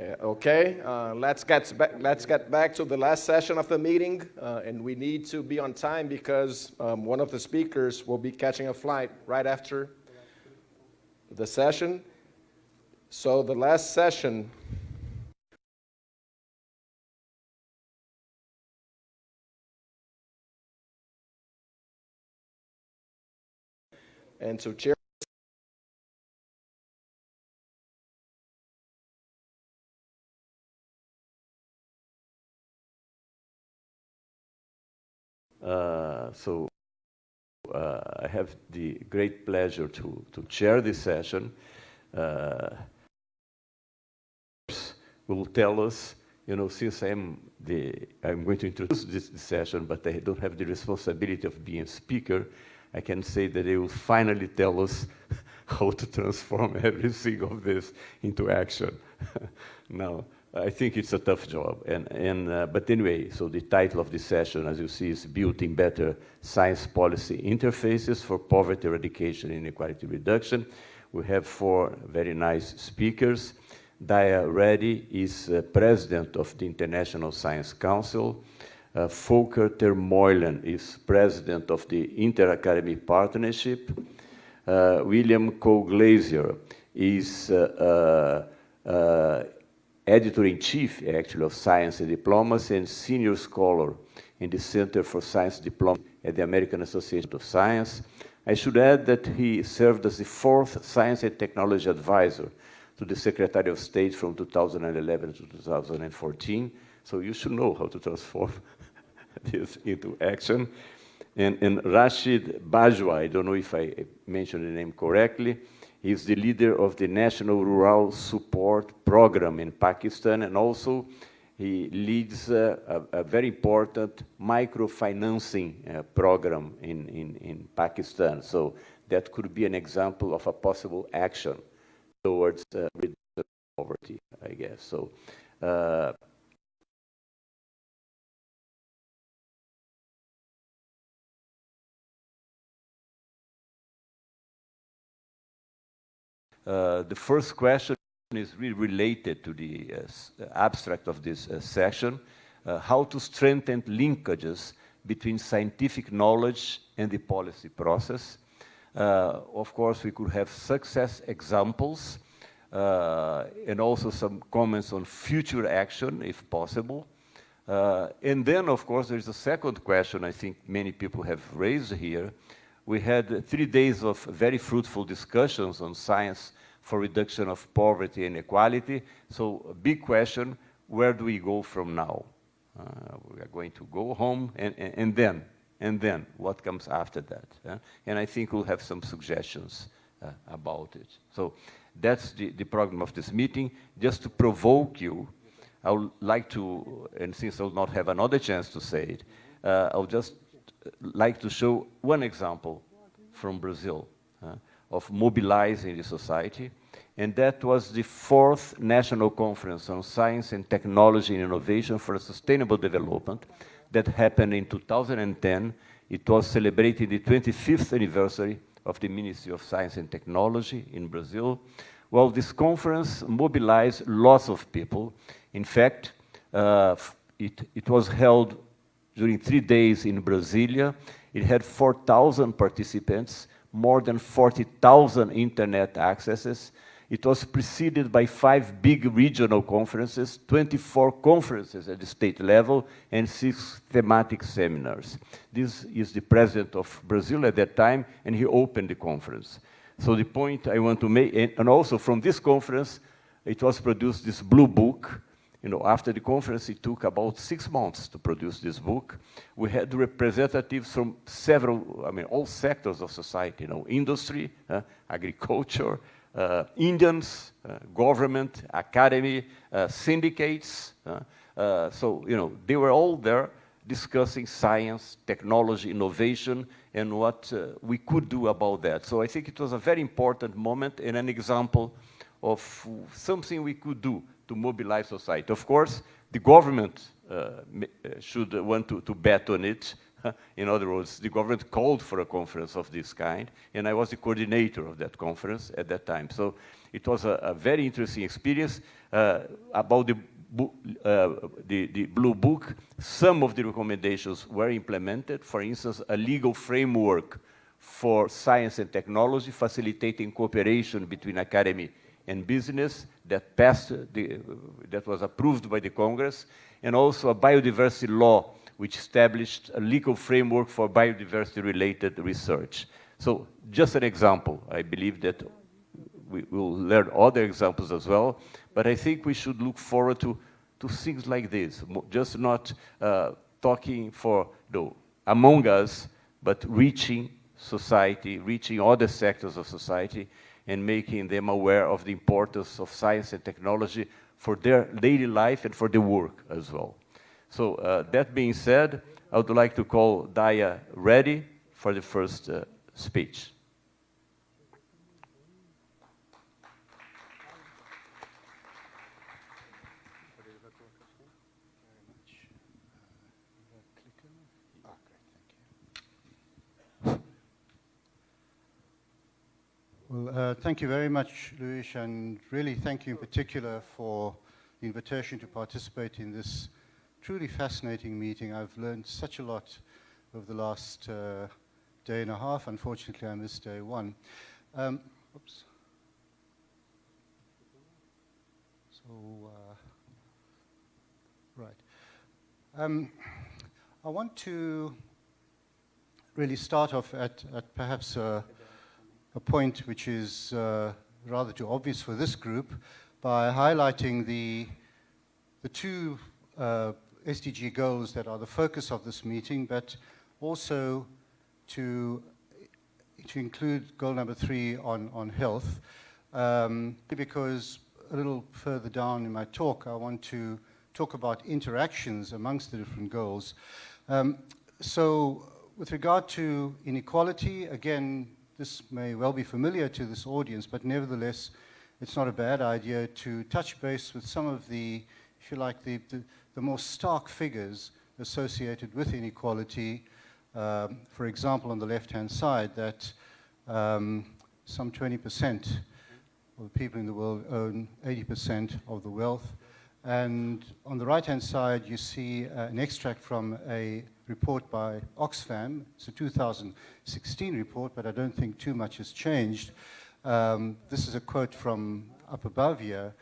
Okay, uh, let's, get back, let's get back to the last session of the meeting, uh, and we need to be on time because um, one of the speakers will be catching a flight right after the session. So the last session and to chair so uh, I have the great pleasure to, to chair this session. Uh, will tell us, you know, since I'm, the, I'm going to introduce this, this session, but I don't have the responsibility of being speaker, I can say that they will finally tell us how to transform everything of this into action. now, I think it's a tough job. And, and, uh, but anyway, so the title of this session, as you see, is Building Better Science Policy Interfaces for Poverty Eradication and Inequality Reduction. We have four very nice speakers. Daya Reddy is uh, president of the International Science Council. Uh, Volker ter Meulen is president of the Inter-Academic Partnership. Uh, William Colglazier is uh, uh, uh editor-in-chief, actually, of Science and Diplomacy and senior scholar in the Center for Science Diplomacy at the American Association of Science. I should add that he served as the fourth Science and Technology Advisor to the Secretary of State from 2011 to 2014. So you should know how to transform this into action. And, and Rashid Bajwa, I don't know if I mentioned the name correctly, He's the leader of the National Rural Support Program in Pakistan, and also he leads uh, a, a, very important microfinancing uh, program in, in, in Pakistan. So that could be an example of a possible action towards uh, poverty, I guess. So the first question is really related to the uh, abstract of this uh, session, uh, how to strengthen linkages between scientific knowledge and the policy process. Uh, of course, we could have success examples and also some comments on future action, if possible. and then, of course, there's a second question I think many people have raised here, we had three days of very fruitful discussions on science for reduction of poverty and equality. So a big question, where do we go from now? Uh, we are going to go home and, and, and, then, and then, what comes after that? Uh? And I think we'll have some suggestions uh, about it. So that's the, the program of this meeting. Just to provoke you, I would like to, and since I'll not have another chance to say it, uh, I'll just like to show one example from Brazil uh, of mobilizing the society. And that was the fourth National Conference on Science and Technology and Innovation for Sustainable Development that happened in 2010. It was celebrating the 25th anniversary of the Ministry of Science and Technology in Brazil. Well, this conference mobilized lots of people. In fact, uh, it, it was held during three days in Brasilia. It had 4,000 participants, more than 40,000 internet accesses. It was preceded by five big regional conferences, 24 conferences at the state level, and six thematic seminars. This is the president of Brazil at that time, and he opened the conference. So the point I want to make, and also from this conference, it was produced this blue book, you know, after the conference, it took about six months to produce this book. We had representatives from several, I mean, all sectors of society, you know, industry, uh, agriculture, uh, Indians, uh, government, academy, uh, syndicates. Uh, uh, so, you know, they were all there discussing science, technology, innovation, and what we could do about that. So I think it was a very important moment and an example of something we could do to mobilize society. Of course, the government uh, uh, should want to, to bet on it In other words, the government called for a conference of this kind, and I was the coordinator of that conference at that time. So it was a, a very interesting experience uh, about the, uh, the, the, Blue Book. Some of the recommendations were implemented. For instance, a legal framework for science and technology, facilitating cooperation between academy and business that passed, the, that was approved by the Congress, and also a biodiversity law which established a legal framework for biodiversity-related research. So just an example. I believe that we will learn other examples as well, but I think we should look forward to, to things like this, just not uh, talking for the, among us, but reaching society, reaching other sectors of society, and making them aware of the importance of science and technology for their daily life and for their work as well. So uh, that being said, I would like to call Daya Reddy for the first uh, speech. Well, uh, thank you very much, Luis, and really thank you in particular for the invitation to participate in this truly fascinating meeting. I've learned such a lot over the last uh, day and a half. Unfortunately, I missed day one. Um, oops. So, uh, right. Um, I want to really start off at, at perhaps a, a point which is uh, rather too obvious for this group by highlighting the, the two uh, SDG goals that are the focus of this meeting, but also to, to include goal number three on, on health, um, because a little further down in my talk, I want to talk about interactions amongst the different goals. Um, so with regard to inequality, again, this may well be familiar to this audience, but nevertheless, it's not a bad idea to touch base with some of the, if you like, the, the, the more stark figures associated with inequality. Um, for example, on the left-hand side, that um, some 20% of the people in the world own 80% of the wealth. And on the right-hand side, you see uh, an extract from a report by Oxfam. It's a 2016 report, but I don't think too much has changed. Um, this is a quote from up above here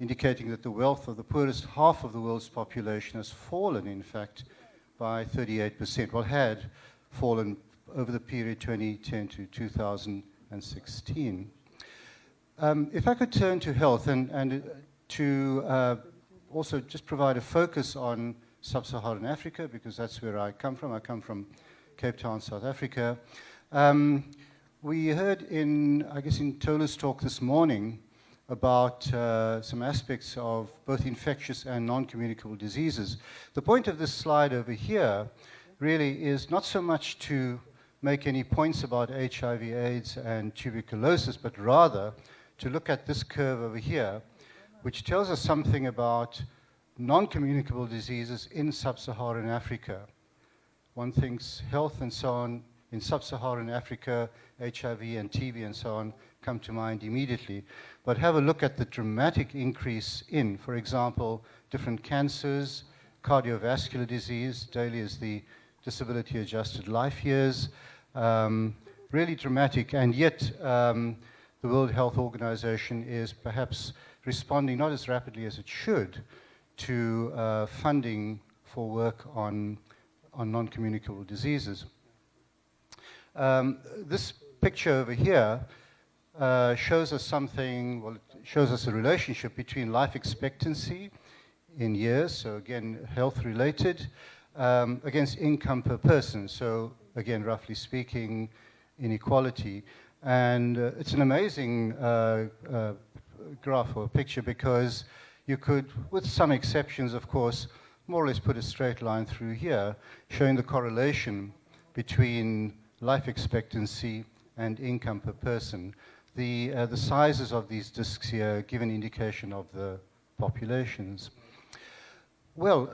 indicating that the wealth of the poorest half of the world's population has fallen, in fact, by 38%. Well, had fallen over the period 2010 to 2016. Um, if I could turn to health and, and to uh, also just provide a focus on sub-Saharan Africa, because that's where I come from. I come from Cape Town, South Africa. Um, we heard in, I guess, in Tola's talk this morning about uh, some aspects of both infectious and non-communicable diseases. The point of this slide over here really is not so much to make any points about HIV, AIDS, and tuberculosis, but rather to look at this curve over here, which tells us something about non-communicable diseases in sub-Saharan Africa. One thinks health and so on in sub-Saharan Africa, HIV and TB and so on come to mind immediately but have a look at the dramatic increase in, for example, different cancers, cardiovascular disease, DALY is the disability adjusted life years, um, really dramatic, and yet um, the World Health Organization is perhaps responding not as rapidly as it should to uh, funding for work on, on non-communicable diseases. Um, this picture over here uh, shows us something, well, it shows us a relationship between life expectancy in years, so again, health related, um, against income per person. So again, roughly speaking, inequality. And uh, it's an amazing uh, uh, graph or picture because you could, with some exceptions, of course, more or less put a straight line through here, showing the correlation between life expectancy and income per person. The, uh, the sizes of these disks here give an indication of the populations. Well,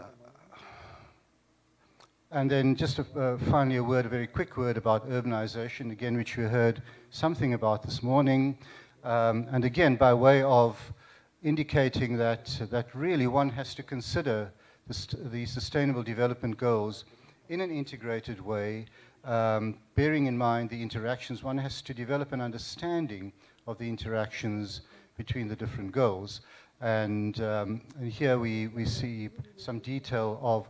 And then just a, uh, finally a word, a very quick word about urbanization, again, which we heard something about this morning. Um, and again, by way of indicating that, that really one has to consider the, the sustainable development goals in an integrated way, um, bearing in mind the interactions, one has to develop an understanding of the interactions between the different goals. And, um, and here we, we see some detail of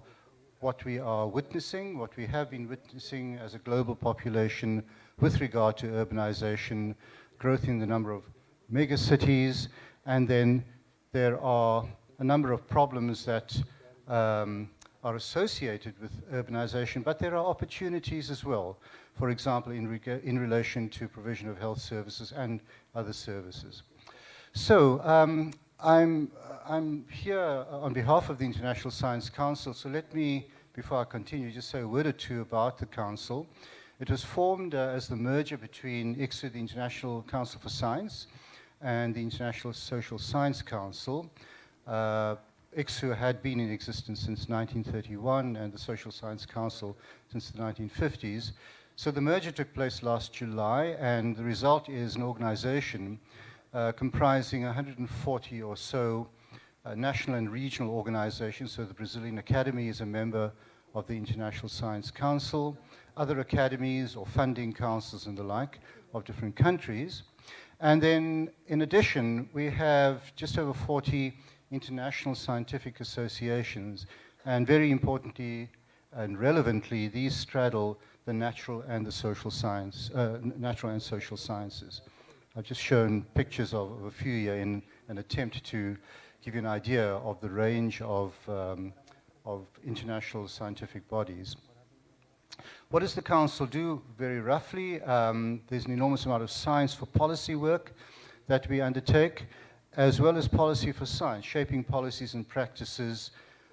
what we are witnessing, what we have been witnessing as a global population with regard to urbanization, growth in the number of megacities, and then there are a number of problems that um, are associated with urbanization, but there are opportunities as well. For example, in, in relation to provision of health services and other services. So um, I'm, I'm here on behalf of the International Science Council, so let me, before I continue, just say a word or two about the Council. It was formed uh, as the merger between ICSU, the International Council for Science, and the International Social Science Council. Uh, ICSU had been in existence since 1931 and the Social Science Council since the 1950s. So the merger took place last July and the result is an organization uh, comprising 140 or so uh, national and regional organizations. So the Brazilian Academy is a member of the International Science Council, other academies or funding councils and the like of different countries. And then in addition, we have just over 40 international scientific associations, and very importantly and relevantly, these straddle the natural and the social science, uh, natural and social sciences. I've just shown pictures of, of, a few here in an attempt to give you an idea of the range of, um, of international scientific bodies. What does the Council do very roughly? Um, there's an enormous amount of science for policy work that we undertake as well as policy for science, shaping policies and practices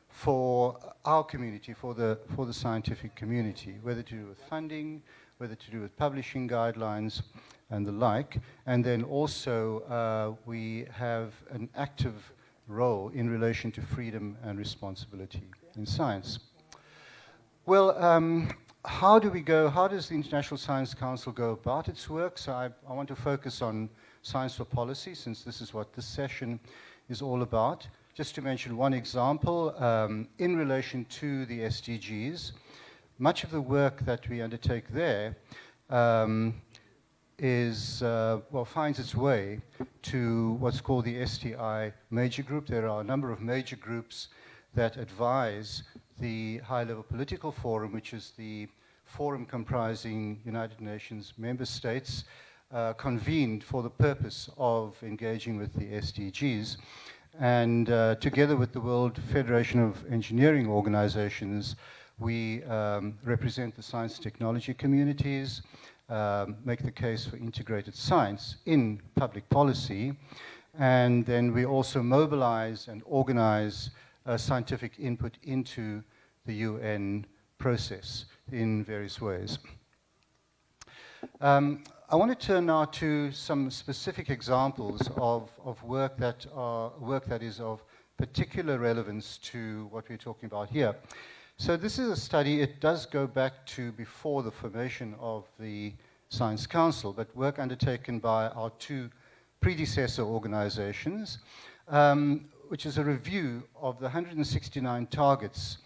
for our community, for the, for the scientific community, whether to do with funding, whether to do with publishing guidelines and the like. And then also uh, we have an active role in relation to freedom and responsibility in science. Well, um, how do we go, how does the International Science Council go about its work? So I, I want to focus on Science for Policy, since this is what this session is all about. Just to mention one example, um, in relation to the SDGs, much of the work that we undertake there um, is, uh, well, finds its way to what's called the STI major group. There are a number of major groups that advise the high-level political forum, which is the forum comprising United Nations member states, uh, convened for the purpose of engaging with the SDGs. And uh, together with the World Federation of Engineering Organizations, we um, represent the science and technology communities, um, make the case for integrated science in public policy, and then we also mobilize and organize uh, scientific input into the UN process in various ways. Um, I want to turn now to some specific examples of, of work, that are, work that is of particular relevance to what we're talking about here. So this is a study, it does go back to before the formation of the Science Council, but work undertaken by our two predecessor organizations, um, which is a review of the 169 targets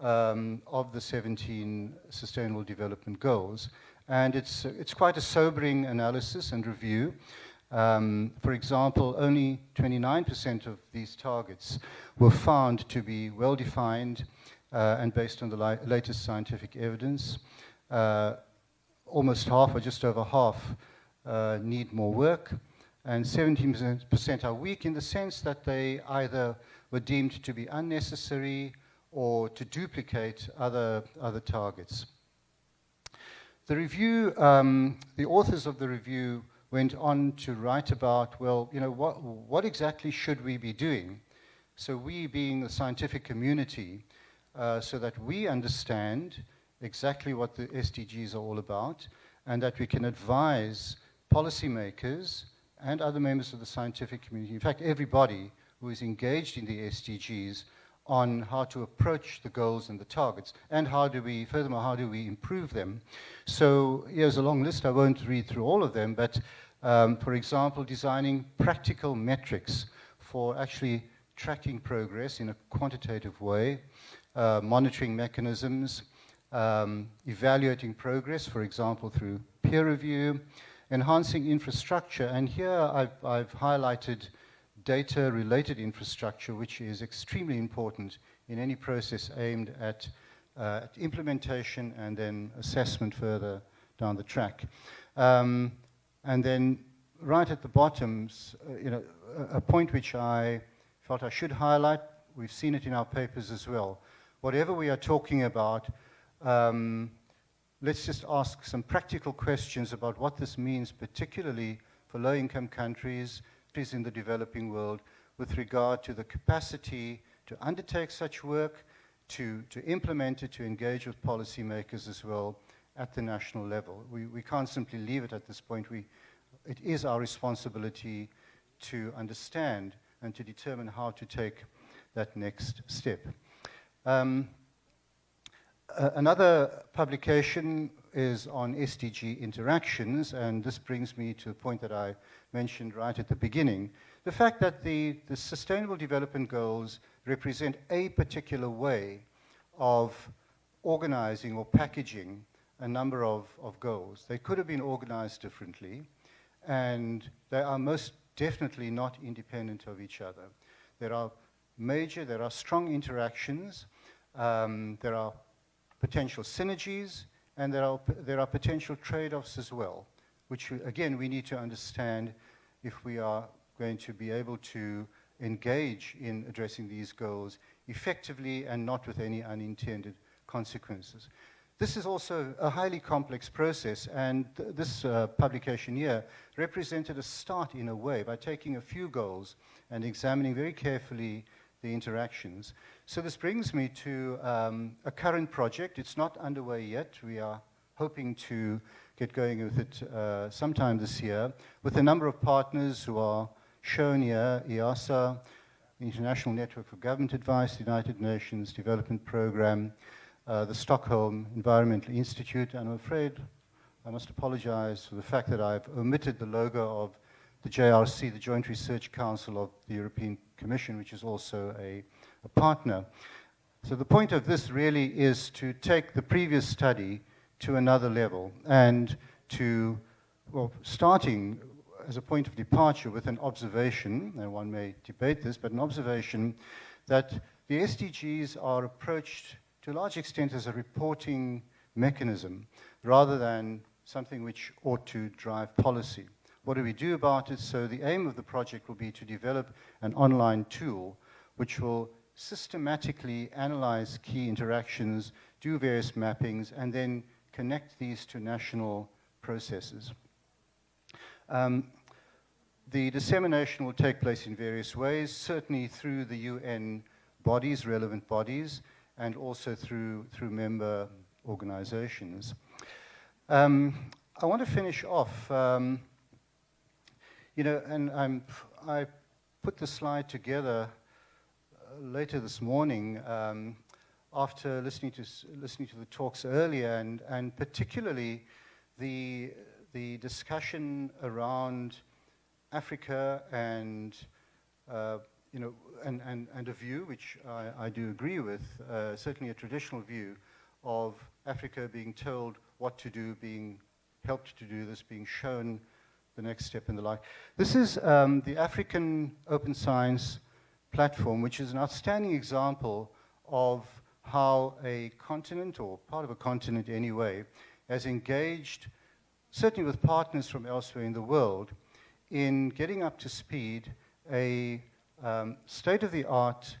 um, of the 17 Sustainable Development Goals. And it's, it's quite a sobering analysis and review. Um, for example, only 29% of these targets were found to be well-defined uh, and based on the latest scientific evidence. Uh, almost half, or just over half, uh, need more work. And 17% are weak in the sense that they either were deemed to be unnecessary or to duplicate other, other targets. The review, um, the authors of the review went on to write about, well, you know, what, what exactly should we be doing? So we being the scientific community, uh, so that we understand exactly what the SDGs are all about, and that we can advise policymakers and other members of the scientific community, in fact, everybody who is engaged in the SDGs on how to approach the goals and the targets, and how do we, furthermore, how do we improve them. So here's a long list. I won't read through all of them, but um, for example, designing practical metrics for actually tracking progress in a quantitative way, uh, monitoring mechanisms, um, evaluating progress, for example, through peer review, enhancing infrastructure. And here I've, I've highlighted data-related infrastructure, which is extremely important in any process aimed at, uh, at implementation and then assessment further down the track. Um, and then right at the bottom, uh, you know, a, a point which I felt I should highlight, we've seen it in our papers as well. Whatever we are talking about, um, let's just ask some practical questions about what this means, particularly for low-income countries, countries in the developing world, with regard to the capacity to undertake such work, to, to implement it, to engage with policymakers as well at the national level. We, we can't simply leave it at this point. We, it is our responsibility to understand and to determine how to take that next step. Um, uh, another publication is on SDG interactions, and this brings me to a point that I mentioned right at the beginning. The fact that the, the Sustainable Development Goals represent a particular way of organizing or packaging a number of, of goals. They could have been organized differently, and they are most definitely not independent of each other. There are major, there are strong interactions, um, there are potential synergies, and there are, there are potential trade-offs as well, which, again, we need to understand if we are going to be able to engage in addressing these goals effectively and not with any unintended consequences. This is also a highly complex process, and th this uh, publication here represented a start in a way by taking a few goals and examining very carefully the interactions. So this brings me to um, a current project. It's not underway yet. We are hoping to get going with it uh, sometime this year with a number of partners who are shown here, the International Network for Government Advice, the United Nations Development Programme, uh, the Stockholm Environmental Institute, and I'm afraid I must apologize for the fact that I've omitted the logo of the JRC, the Joint Research Council of the European Commission, which is also a, a partner. So the point of this really is to take the previous study to another level and to, well, starting as a point of departure with an observation, and one may debate this, but an observation that the SDGs are approached to a large extent as a reporting mechanism rather than something which ought to drive policy. What do we do about it? So the aim of the project will be to develop an online tool which will systematically analyze key interactions, do various mappings, and then connect these to national processes. Um, the dissemination will take place in various ways, certainly through the UN bodies, relevant bodies, and also through, through member organizations. Um, I want to finish off um, you know, and I'm, I put the slide together uh, later this morning um, after listening to, listening to the talks earlier, and, and particularly the, the discussion around Africa and, uh, you know, and, and, and a view, which I, I do agree with, uh, certainly a traditional view, of Africa being told what to do, being helped to do this, being shown the next step in the line. This is um, the African Open Science Platform, which is an outstanding example of how a continent, or part of a continent anyway, has engaged, certainly with partners from elsewhere in the world, in getting up to speed a um, state-of-the-art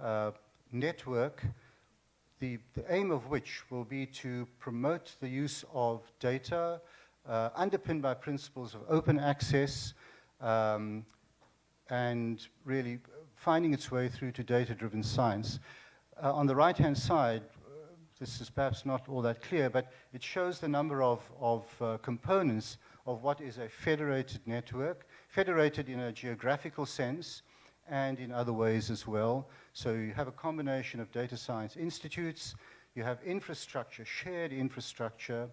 uh, network, the, the aim of which will be to promote the use of data, uh, underpinned by principles of open access um, and really finding its way through to data-driven science. Uh, on the right-hand side, uh, this is perhaps not all that clear, but it shows the number of, of uh, components of what is a federated network, federated in a geographical sense, and in other ways as well. So you have a combination of data science institutes, you have infrastructure, shared infrastructure,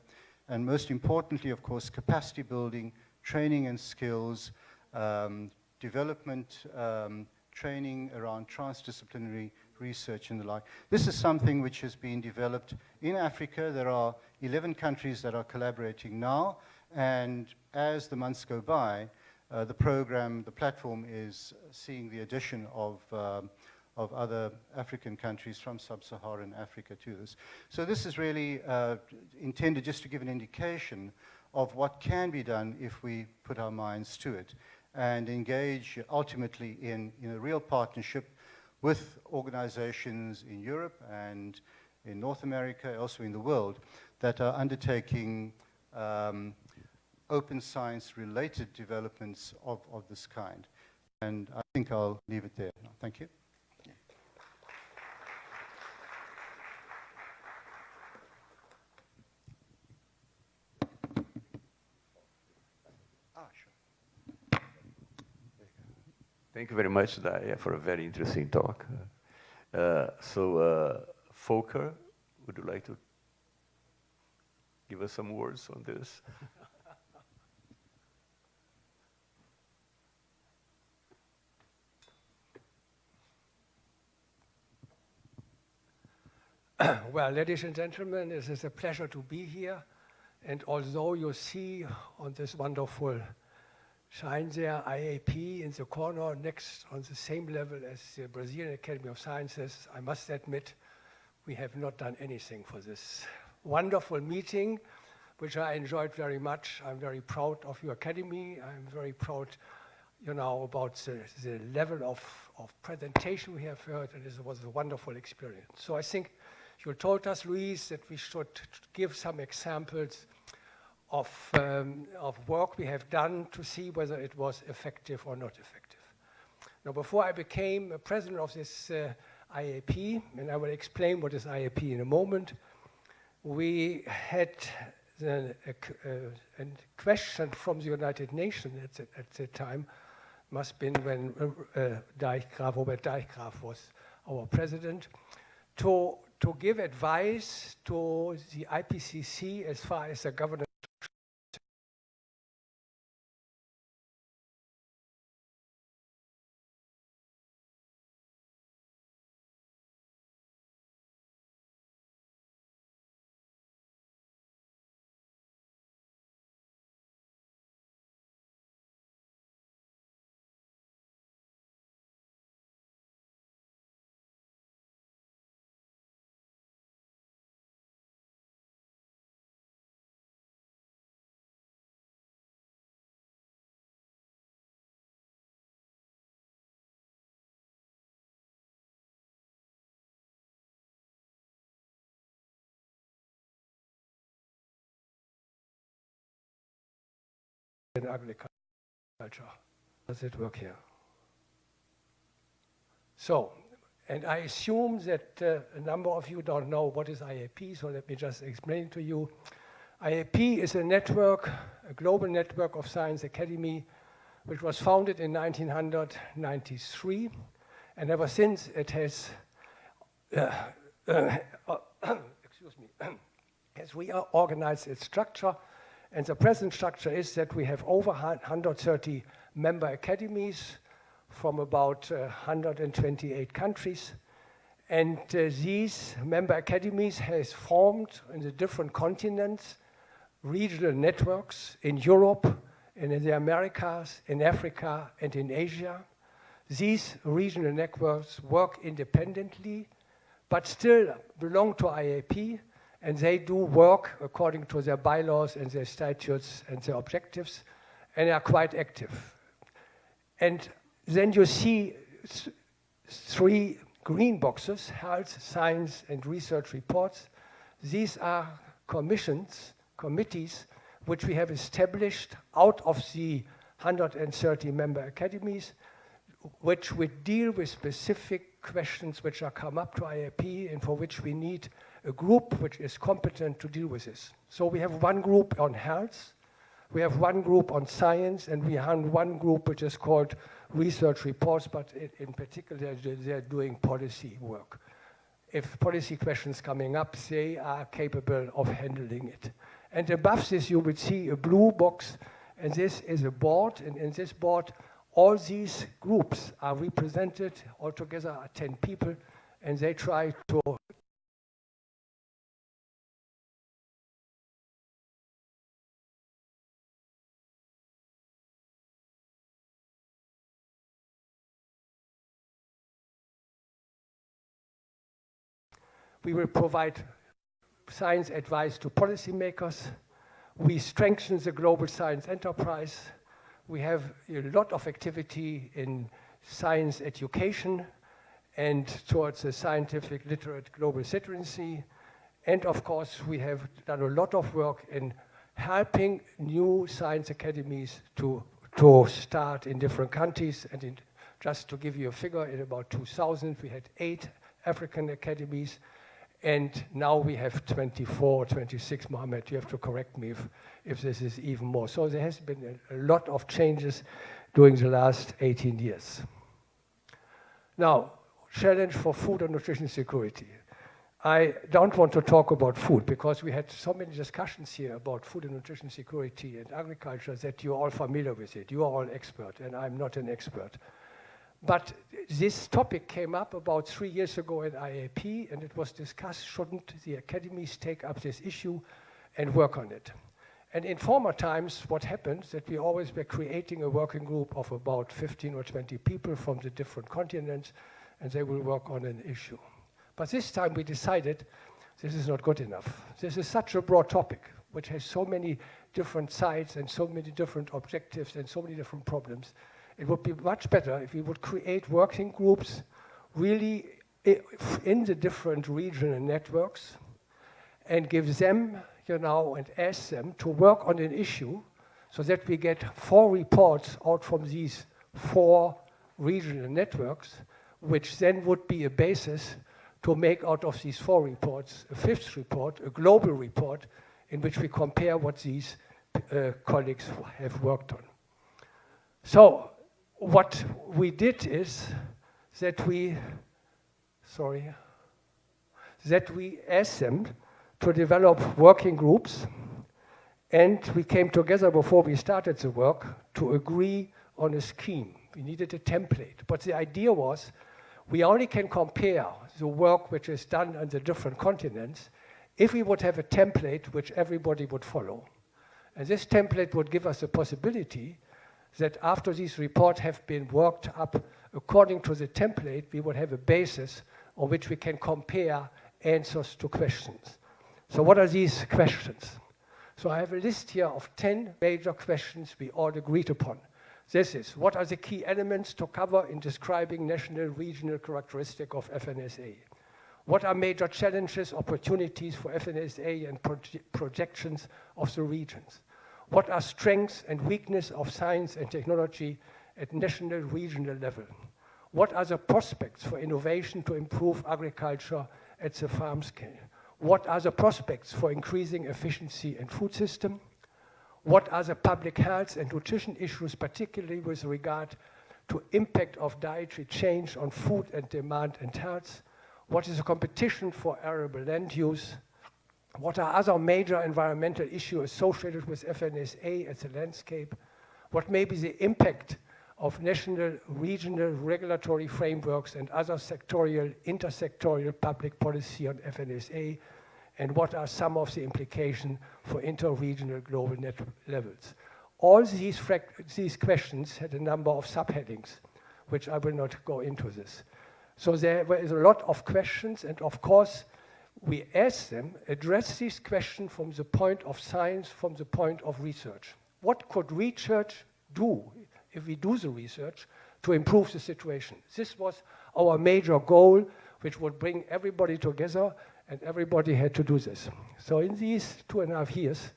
and most importantly, of course, capacity building, training and skills, um, development, um, training around transdisciplinary research and the like. This is something which has been developed in Africa. There are 11 countries that are collaborating now, and as the months go by, uh, the program, the platform is seeing the addition of, um, of other African countries from sub-Saharan Africa to this. So this is really uh, intended just to give an indication of what can be done if we put our minds to it and engage ultimately in, in a real partnership with organizations in Europe and in North America, also in the world, that are undertaking um, open science related developments of, of this kind. And I think I'll leave it there. Thank you. Thank you very much, Daya, for a very interesting talk. Uh, so, uh, Volker, would you like to give us some words on this? well, ladies and gentlemen, it is a pleasure to be here. And although you see on this wonderful there, IAP in the corner next on the same level as the Brazilian Academy of Sciences, I must admit, we have not done anything for this wonderful meeting, which I enjoyed very much. I'm very proud of your academy. I'm very proud, you know, about the, the level of, of presentation we have heard, and it was a wonderful experience. So I think you told us, Luis, that we should give some examples of, um, of work we have done to see whether it was effective or not effective. Now, before I became a president of this uh, IAP, and I will explain what is IAP in a moment, we had the, a, a, question from the United Nations at the, at the time, must have been when uh, Dijkgraaf, Robert Dijkgraaf was our president, to to give advice to the IPCC as far as the governance agriculture. Does it work here? So, and I assume that uh, a number of you don't know what is IAP, so let me just explain to you. IAP is a network, a global network of science academy, which was founded in 1993, and ever since it has, uh, uh, excuse me, has reorganized its structure and the present structure is that we have over 130 member academies from about uh, 128 countries. And uh, these member academies has formed in the different continents regional networks in Europe and in the Americas, in Africa and in Asia. These regional networks work independently, but still belong to IAP and they do work according to their bylaws and their statutes and their objectives, and are quite active. And then you see th three green boxes, health, science, and research reports. These are commissions, committees, which we have established out of the 130 member academies, which would deal with specific questions which are come up to IAP and for which we need a group which is competent to deal with this. So we have one group on health, We have one group on science, and we have one group which is called research reports, but in, particular, they're doing policy work. If policy questions coming up, they are capable of handling it. And above this, you will see a blue box, and this is a board, and in this board, all these groups are represented, altogether are 10 people, and they try to We will provide science advice to policymakers. We strengthen the global science enterprise. We have a lot of activity in science education and towards a scientific literate global citizenry. And of course, we have done a lot of work in helping new science academies to, to start in different countries. And in, just to give you a figure, in about 2000, we had eight African academies and now we have 24, 26, Mohammed, you have to correct me if, if this is even more. So there has been a, lot of changes during the last 18 years. Now, challenge for food and nutrition security. I don't want to talk about food because we had so many discussions here about food and nutrition security and agriculture that you're all familiar with it. You are all expert and I'm not an expert. But this topic came up about three years ago at IAP, and it was discussed, shouldn't the academies take up this issue and work on it? And in former times, what happened is that we always were creating a working group of about 15 or 20 people from the different continents, and they will work on an issue. But this time we decided this is not good enough. This is such a broad topic, which has so many different sides and so many different objectives and so many different problems it would be much better if we would create working groups really in the different regional networks and give them, you know, and ask them to work on an issue so that we get four reports out from these four regional networks, which then would be a basis to make out of these four reports a fifth report, a global report, in which we compare what these uh, colleagues have worked on. So what we did is that we, sorry, that we asked them to develop working groups and we came together before we started the work to agree on a scheme. We needed a template, but the idea was we only can compare the work which is done on the different continents if we would have a template which everybody would follow. And this template would give us the possibility that after these reports have been worked up according to the template, we would have a basis on which we can compare answers to questions. So what are these questions? So I have a list here of 10 major questions we all agreed upon. This is, what are the key elements to cover in describing national regional characteristic of FNSA? What are major challenges, opportunities for FNSA and proje projections of the regions? What are strengths and weaknesses of science and technology at national, regional level? What are the prospects for innovation to improve agriculture at the farm scale? What are the prospects for increasing efficiency in food system? What are the public health and nutrition issues, particularly with regard to impact of dietary change on food and demand and health? What is the competition for arable land use? What are other major environmental issues associated with FNSA as a landscape? What may be the impact of national, regional regulatory frameworks and other sectorial, intersectorial public policy on FNSA? And what are some of the implications for inter-regional global net levels? All these, these questions had a number of subheadings, which I will not go into this. So there is a lot of questions, and of course, we ask them, address this question from the point of science, from the point of research. What could research do, if we do the research, to improve the situation? This was our major goal, which would bring everybody together, and everybody had to do this. So in these two and a half years,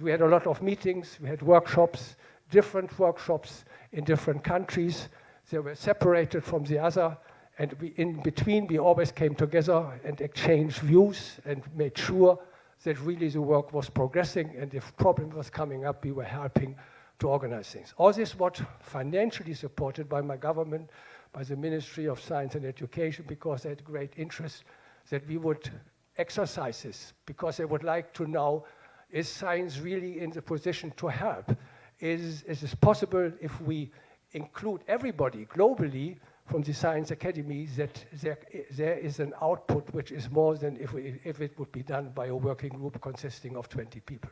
we had a lot of meetings, we had workshops, different workshops in different countries. They were separated from the other, and we, in between, we always came together and exchanged views and made sure that really the work was progressing, and if problem was coming up, we were helping to organize things. All this was financially supported by my government, by the Ministry of Science and Education, because they had great interest that we would exercise this, because they would like to know, is science really in the position to help? Is, is it possible if we include everybody globally from the science academy that there, there is an output which is more than if, we, if it would be done by a working group consisting of 20 people.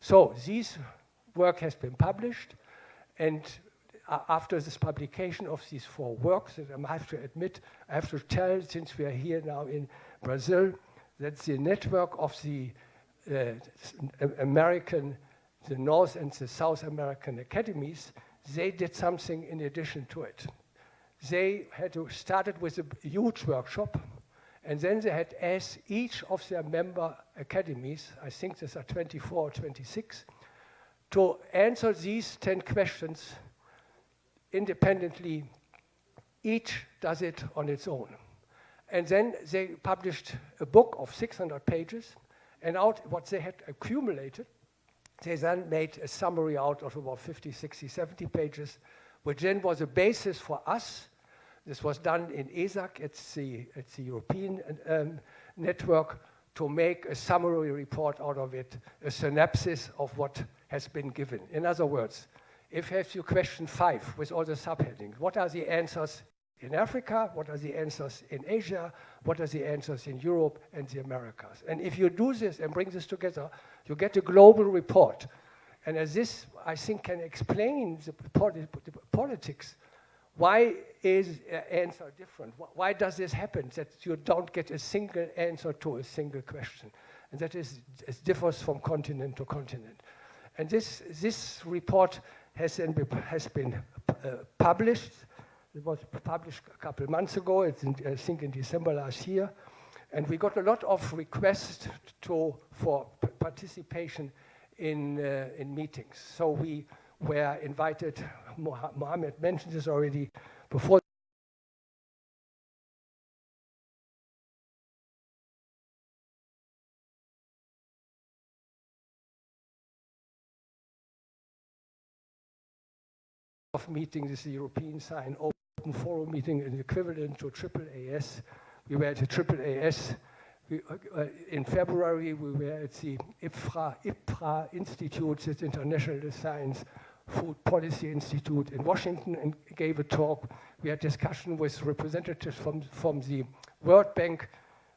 So this work has been published and after this publication of these four works, I have to admit, I have to tell, since we are here now in Brazil, that the network of the uh, American, the North and the South American academies, they did something in addition to it. They had to started with a huge workshop, and then they had asked each of their member academies, I think these are 24 or 26, to answer these 10 questions independently. Each does it on its own. And then they published a book of 600 pages, and out what they had accumulated, they then made a summary out of about 50, 60, 70 pages, which then was a basis for us. This was done in EASAC, it's the, it's the European um, network, to make a summary report out of it, a synopsis of what has been given. In other words, if you have your question five with all the subheadings, what are the answers in Africa? What are the answers in Asia? What are the answers in Europe and the Americas? And if you do this and bring this together, you get a global report. And as this, I think, can explain the, politics. Why is answer different? Why does this happen, that you don't get a single answer to a single question? And that is, it differs from continent to continent. And this, this report has, been, has been uh, published it was published a couple of months ago, it's in, I think in December last year. And we got a lot of requests to, for participation in, uh, in meetings. So we were invited, Mohammed mentioned this already before. of meetings is EuroScience Open Forum meeting is equivalent to AAAS. We were at the AAAS. We, uh, in February, we were at the IFPRI, IFPRI Institute, the International Science Food Policy Institute in Washington, and gave a talk. We had discussion with representatives from, from the World Bank.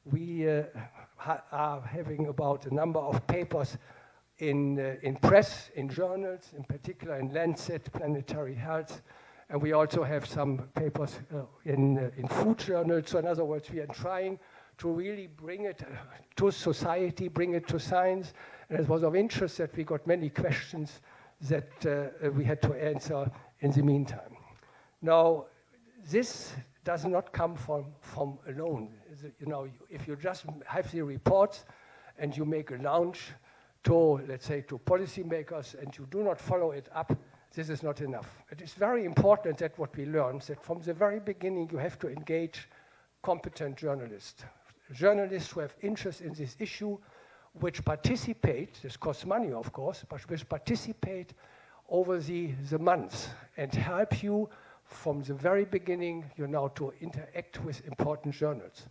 We uh, are having about a number of papers in, uh, in press, in journals, in particular in Lancet Planetary Health, and we also have some papers uh, in, uh, in food journals. So in other words, we are trying to really bring it uh, to society, bring it to science. And it was of interest that we got many questions that uh, we had to answer in the meantime. Now, this does not come from, from alone. You know, if you just have the reports and you make a launch to, let's say, to policymakers and you do not follow it up, this is not enough. It is very important that what we learn, that from the very beginning you have to engage competent journalists. Journalists who have interest in this issue, which participate, this costs money of course, but which participate over the, the months and help you from the very beginning, you know, to interact with important journals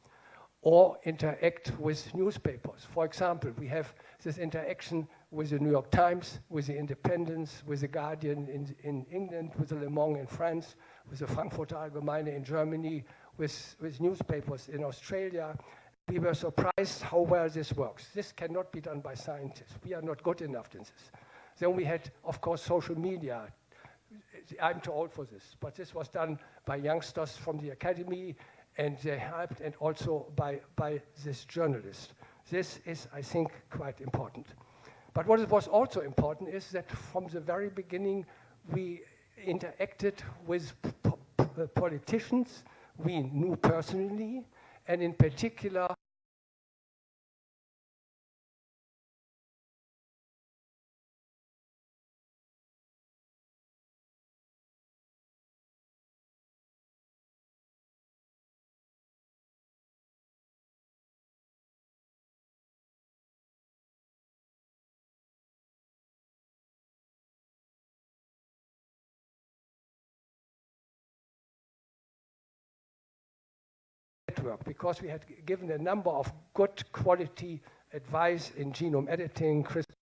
or interact with newspapers. For example, we have this interaction with the New York Times, with the Independent, with the Guardian in, in England, with the Le Monde in France, with the Frankfurter Allgemeine in Germany, with, with newspapers in Australia. We were surprised how well this works. This cannot be done by scientists. We are not good enough in this. Then we had, of course, social media. I'm too old for this, but this was done by youngsters from the academy, and they helped, and also by, by this journalist. This is, I think, quite important. But what was also important is that from the very beginning, we interacted with politicians we knew personally, and in particular, network because we had given a number of good quality advice in genome editing, CRISPR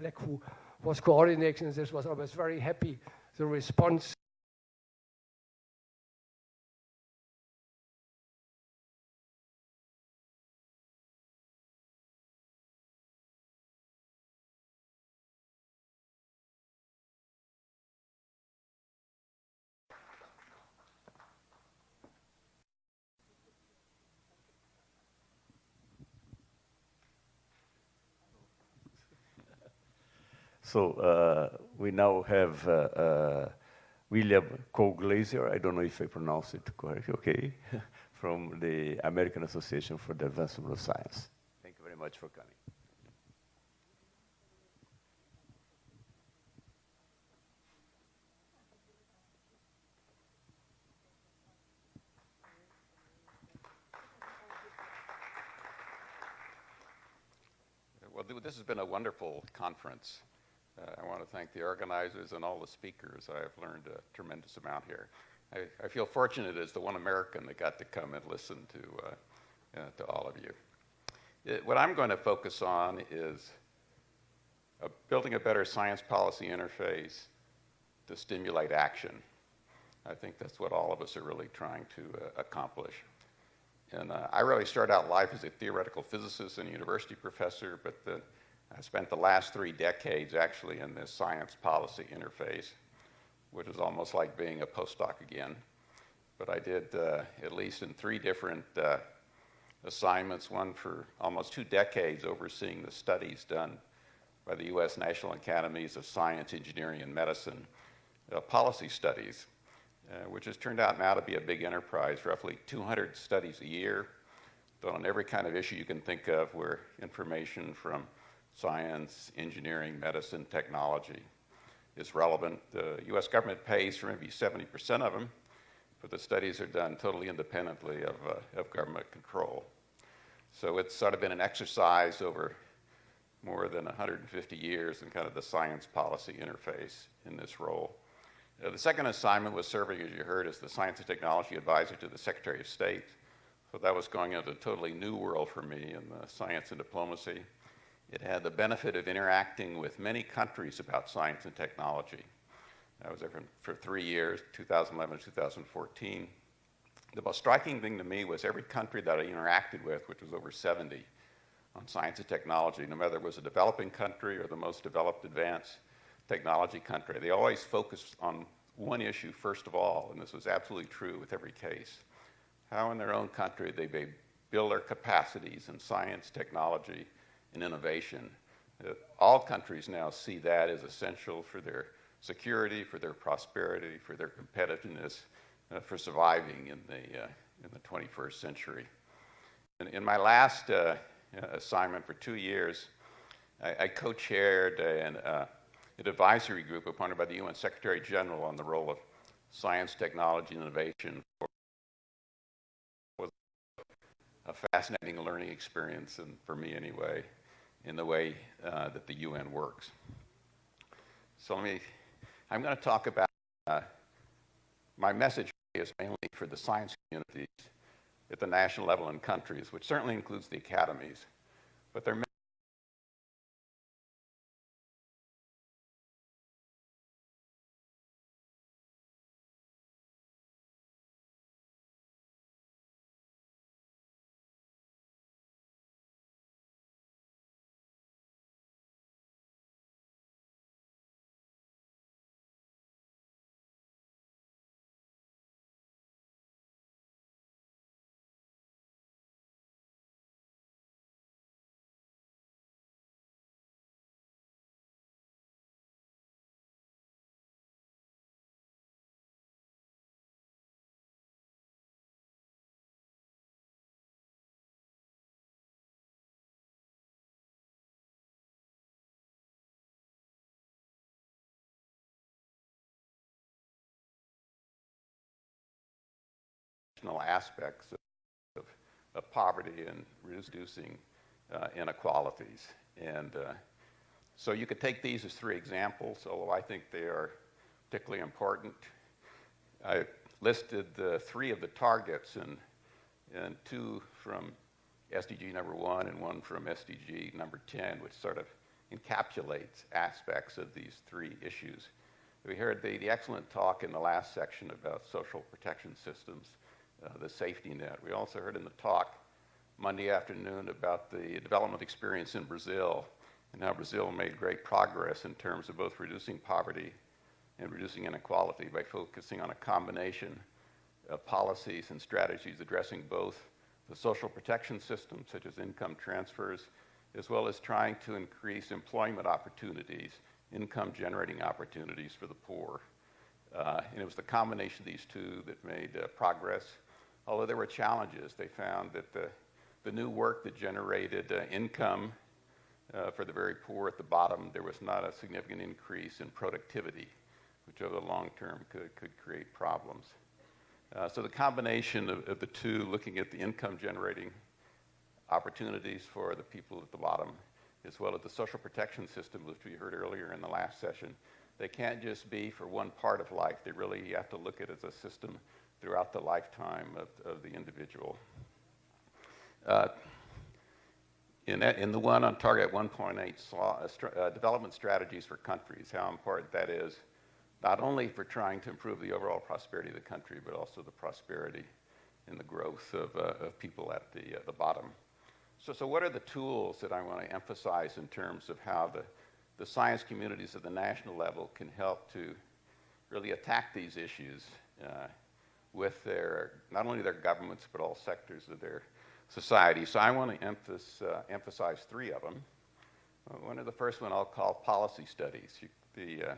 Fleck, who was coordinating this, was always very happy. The response So uh, we now have uh, uh, William Colglazier, I don't know if I pronounce it correctly, okay, from the American Association for the Advancement of Science. Thank you very much for coming. Well, this has been a wonderful conference. Uh, I want to thank the organizers and all the speakers. I have learned a tremendous amount here. I, I, feel fortunate as the one American that got to come and listen to, uh, uh, to all of you. It, what I'm going to focus on is building a better science policy interface to stimulate action. I think that's what all of us are really trying to uh, accomplish. And uh, I really started out life as a theoretical physicist and a university professor, but the, I spent the last three decades actually in this science policy interface, which is almost like being a postdoc again. But I did uh, at least in three different uh, assignments, one for almost two decades overseeing the studies done by the U.S. National Academies of Science, Engineering, and Medicine uh, policy studies, uh, which has turned out now to be a big enterprise, roughly 200 studies a year, done on every kind of issue you can think of where information from science, engineering, medicine, technology is relevant. The US government pays for maybe 70% of them, but the studies are done totally independently of, uh, of government control. So it's sort of been an exercise over more than 150 years in kind of the science policy interface in this role. Uh, the second assignment was serving, as you heard, as the Science and Technology Advisor to the Secretary of State. So that was going into a totally new world for me in the science and diplomacy. It had the benefit of interacting with many countries about science and technology. I was there for, three years, 2011 to 2014. The most striking thing to me was every country that I interacted with, which was over 70, on science and technology, no matter it was a developing country or the most developed advanced technology country, they always focused on one issue first of all, and this was absolutely true with every case. How in their own country they may build their capacities in science, technology, and innovation. Uh, all countries now see that as essential for their security, for their prosperity, for their competitiveness, uh, for surviving in the, uh, in the 21st century. In, in my last uh, assignment for two years, I, I co-chaired an, uh, an advisory group appointed by the UN Secretary General on the role of science, technology, and innovation for was a fascinating learning experience, and for me anyway, in the way uh, that the UN works. So let me, I'm going to talk about, uh, my message is mainly for the science communities at the national level in countries, which certainly includes the academies, but there are aspects of, of, poverty and reducing uh, inequalities. And uh, so you could take these as three examples, although I think they are particularly important. I listed the three of the targets and, and two from SDG number one and one from SDG number 10, which sort of encapsulates aspects of these three issues. We heard the, the excellent talk in the last section about social protection systems uh, the safety net. We also heard in the talk Monday afternoon about the development experience in Brazil and how Brazil made great progress in terms of both reducing poverty and reducing inequality by focusing on a combination of policies and strategies addressing both the social protection system, such as income transfers, as well as trying to increase employment opportunities, income generating opportunities for the poor. Uh, and it was the combination of these two that made uh, progress although there were challenges. They found that the, the new work that generated uh, income uh, for the very poor at the bottom, there was not a significant increase in productivity, which over the long term could, could create problems. Uh, so the combination of, of, the two, looking at the income generating opportunities for the people at the bottom, as well as the social protection system, which we heard earlier in the last session, they can't just be for one part of life. They really have to look at it as a system throughout the lifetime of, of the individual. Uh, in, that, in the one on target 1.8 uh, uh, development strategies for countries, how important that is, not only for trying to improve the overall prosperity of the country, but also the prosperity and the growth of, uh, of people at the, uh, the bottom. So, so what are the tools that I want to emphasize in terms of how the, the science communities at the national level can help to really attack these issues uh, with their, not only their governments, but all sectors of their society. So I want to emphasize, uh, emphasize three of them. Uh, one of the first one I'll call policy studies. The, uh,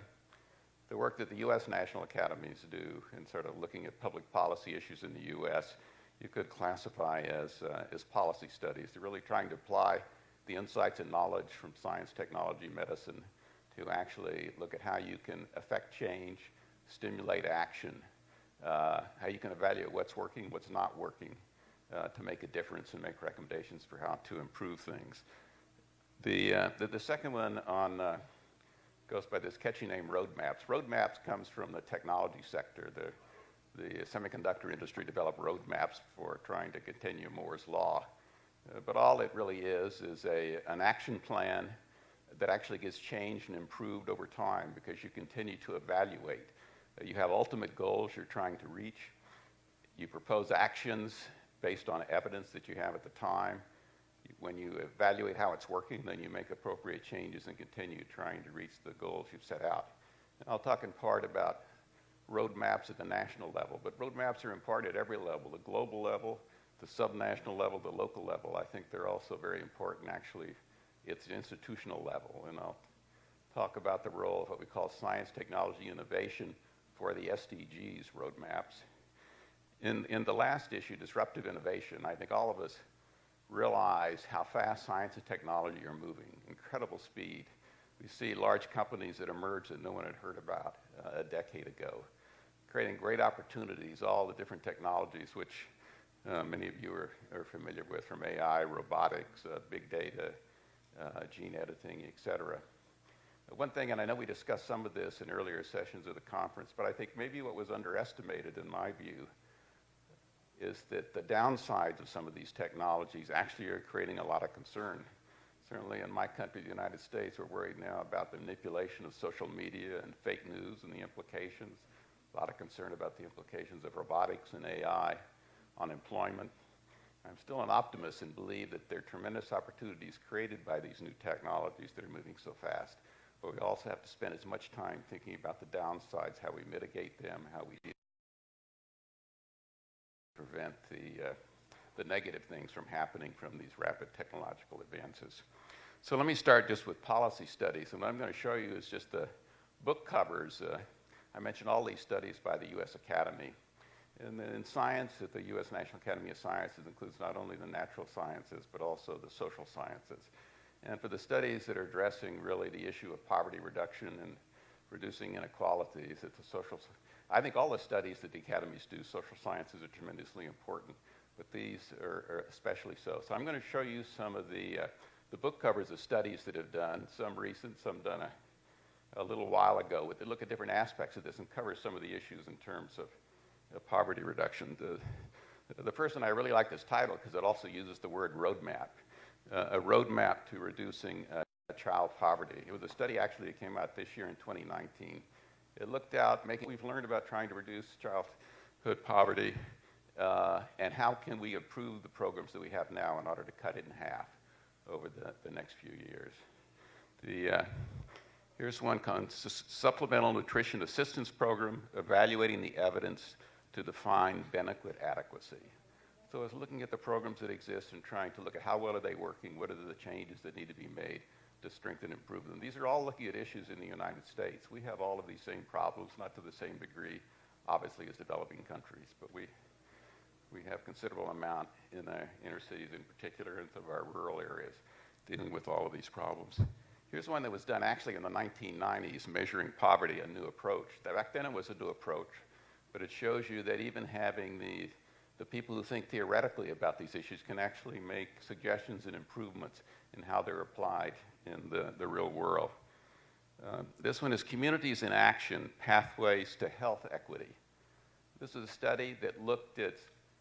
the work that the U.S. national academies do in sort of looking at public policy issues in the U.S., you could classify as, uh, as policy studies. They're really trying to apply the insights and knowledge from science, technology, medicine to actually look at how you can affect change, stimulate action, how you can evaluate what's working, what's not working uh, to make a difference and make recommendations for how to improve things. The, uh, the, the, second one on, uh, goes by this catchy name roadmaps. Roadmaps comes from the technology sector. The, the semiconductor industry developed roadmaps for trying to continue Moore's law. Uh, but all it really is is a, an action plan that actually gets changed and improved over time because you continue to evaluate you have ultimate goals you're trying to reach. You propose actions based on evidence that you have at the time. When you evaluate how it's working, then you make appropriate changes and continue trying to reach the goals you've set out. And I'll talk in part about roadmaps at the national level, but roadmaps are in part at every level, the global level, the subnational level, the local level. I think they're also very important, actually, at the institutional level. And I'll talk about the role of what we call science, technology, innovation for the SDGs roadmaps. In, in the last issue, Disruptive Innovation, I think all of us realize how fast science and technology are moving, incredible speed. We see large companies that emerge that no one had heard about uh, a decade ago, creating great opportunities, all the different technologies which uh, many of you are, are, familiar with from AI, robotics, uh, big data, uh, gene editing, et cetera. One thing, and I know we discussed some of this in earlier sessions of the conference, but I think maybe what was underestimated in my view is that the downsides of some of these technologies actually are creating a lot of concern. Certainly in my country, the United States, we're worried now about the manipulation of social media and fake news and the implications. A lot of concern about the implications of robotics and AI on employment. I'm still an optimist and believe that there are tremendous opportunities created by these new technologies that are moving so fast. But we also have to spend as much time thinking about the downsides, how we mitigate them, how we prevent the, uh, the negative things from happening from these rapid technological advances. So let me start just with policy studies. And what I'm going to show you is just the book covers. Uh, I mentioned all these studies by the U.S. Academy. And then in science, at the U.S. National Academy of Sciences includes not only the natural sciences, but also the social sciences. And for the studies that are addressing really the issue of poverty reduction and reducing inequalities, it's a social, I think all the studies that the academies do, social sciences are tremendously important, but these are, are especially so. So I'm going to show you some of the, uh, the book covers of studies that have done, some recent, some done a, a little while ago, that look at different aspects of this and cover some of the issues in terms of poverty reduction. The, the first one, I really like this title because it also uses the word roadmap, uh, a roadmap to reducing uh, child poverty. It was a study actually that came out this year in 2019. It looked out, making, we've learned about trying to reduce childhood poverty uh, and how can we improve the programs that we have now in order to cut it in half over the, the next few years. The, uh, here's one Supplemental Nutrition Assistance Program, evaluating the evidence to define benefit adequacy. So I was looking at the programs that exist and trying to look at how well are they working, what are the changes that need to be made to strengthen and improve them. These are all looking at issues in the United States. We have all of these same problems, not to the same degree, obviously, as developing countries, but we, we have considerable amount in the inner cities in particular and some of our rural areas dealing with all of these problems. Here's one that was done actually in the 1990s, measuring poverty, a new approach. Back then it was a new approach but it shows you that even having the, the people who think theoretically about these issues can actually make suggestions and improvements in how they're applied in the, the real world. Uh, this one is Communities in Action, Pathways to Health Equity. This is a study that looked at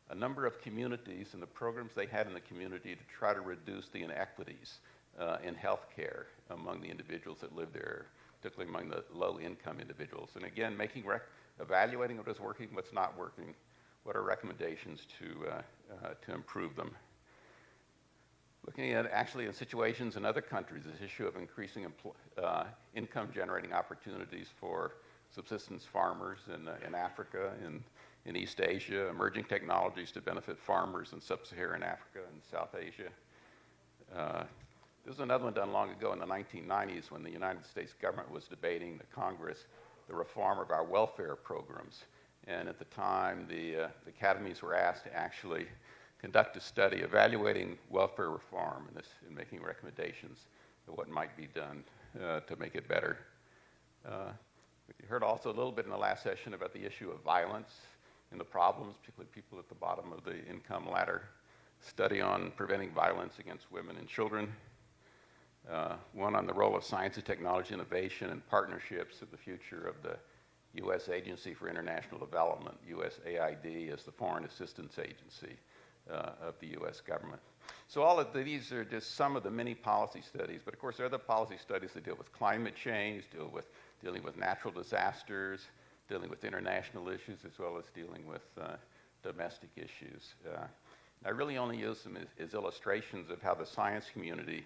a number of communities and the programs they had in the community to try to reduce the inequities uh, in health care among the individuals that live there, particularly among the low-income individuals. And again, making evaluating what is working, what's not working, what are recommendations to, uh, uh, to improve them. Looking at actually in situations in other countries, this issue of increasing uh, income generating opportunities for subsistence farmers in, in Africa, in, in East Asia, emerging technologies to benefit farmers in sub-Saharan Africa and South Asia. Uh, this was another one done long ago in the 1990s when the United States government was debating the Congress the reform of our welfare programs. And at the time, the, uh, the academies were asked to actually conduct a study evaluating welfare reform and, this, and making recommendations of what might be done uh, to make it better. Uh, we heard also a little bit in the last session about the issue of violence and the problems, particularly people at the bottom of the income ladder. Study on preventing violence against women and children uh, one on the role of science and technology innovation and partnerships of the future of the U.S. Agency for International Development, USAID, as the foreign assistance agency uh, of the U.S. government. So all of these are just some of the many policy studies, but of course there are other policy studies that deal with climate change, deal with dealing with natural disasters, dealing with international issues, as well as dealing with uh, domestic issues. Uh, I really only use them as, as illustrations of how the science community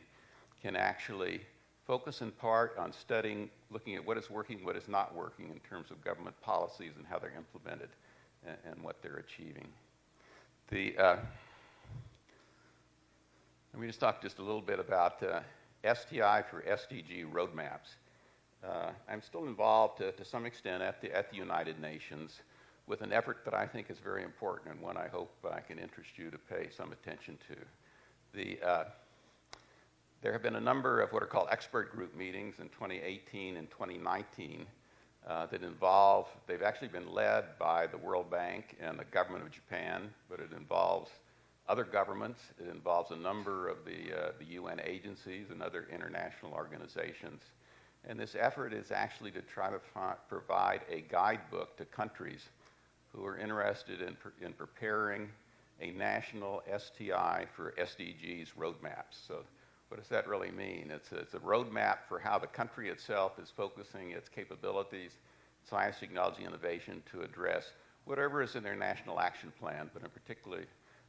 can actually focus in part on studying, looking at what is working, what is not working in terms of government policies and how they're implemented and, and what they're achieving. The, uh, let me just talk just a little bit about uh, STI for SDG roadmaps. Uh, I'm still involved to, to some extent at the, at the United Nations with an effort that I think is very important and one I hope I can interest you to pay some attention to. The, uh, there have been a number of what are called expert group meetings in 2018 and 2019 uh, that involve, they've actually been led by the World Bank and the government of Japan, but it involves other governments, it involves a number of the, uh, the UN agencies and other international organizations. And this effort is actually to try to provide a guidebook to countries who are interested in, in preparing a national STI for SDGs roadmaps. So what does that really mean? It's a, it's a roadmap for how the country itself is focusing its capabilities, science, technology, innovation to address whatever is in their national action plan, but in particular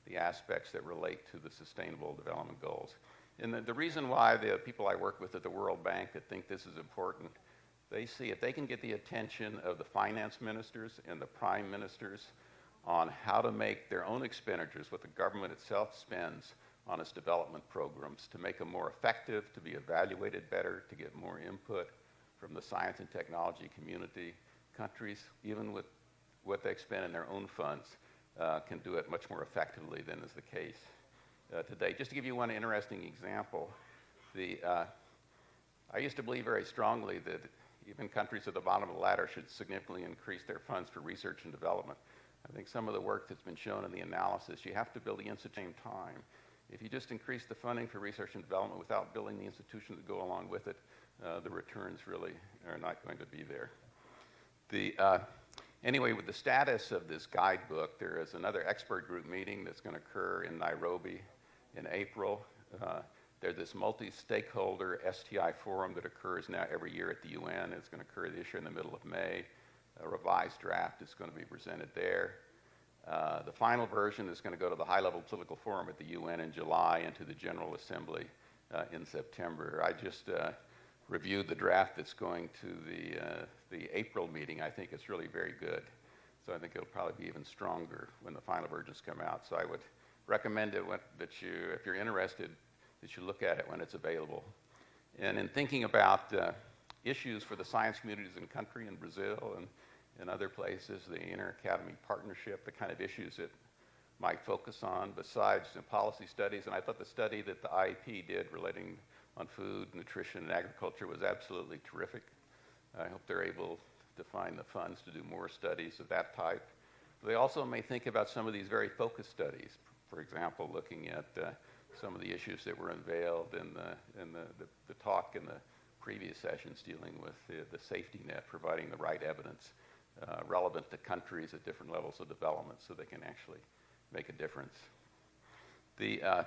the aspects that relate to the sustainable development goals. And the, the reason why the people I work with at the World Bank that think this is important, they see if they can get the attention of the finance ministers and the prime ministers on how to make their own expenditures, what the government itself spends on its development programs, to make them more effective, to be evaluated better, to get more input from the science and technology community, countries, even with what they spend in their own funds, uh, can do it much more effectively than is the case uh, today. Just to give you one interesting example, the, uh, I used to believe very strongly that even countries at the bottom of the ladder should significantly increase their funds for research and development. I think some of the work that's been shown in the analysis, you have to build the institution time. If you just increase the funding for research and development without building the institutions that go along with it, uh, the returns really are not going to be there. The, uh, anyway, with the status of this guidebook, there is another expert group meeting that's going to occur in Nairobi in April. Uh, there's this multi-stakeholder STI forum that occurs now every year at the UN. It's going to occur this year in the middle of May. A revised draft is going to be presented there. Uh, the final version is going to go to the high-level political forum at the UN in July and to the General Assembly uh, in September. I just uh, reviewed the draft that's going to the, uh, the April meeting. I think it's really very good. So I think it'll probably be even stronger when the final versions come out. So I would recommend it when, that you, if you're interested, that you look at it when it's available. And in thinking about uh, issues for the science communities in country in Brazil and in other places, the inter-academy partnership, the kind of issues it might focus on besides the policy studies. And I thought the study that the IAP did relating on food, nutrition, and agriculture was absolutely terrific. I hope they're able to find the funds to do more studies of that type. They also may think about some of these very focused studies, for example, looking at uh, some of the issues that were unveiled in the, in the, the, the talk in the previous sessions dealing with the, the safety net, providing the right evidence uh, relevant to countries at different levels of development so they can actually make a difference. The, uh.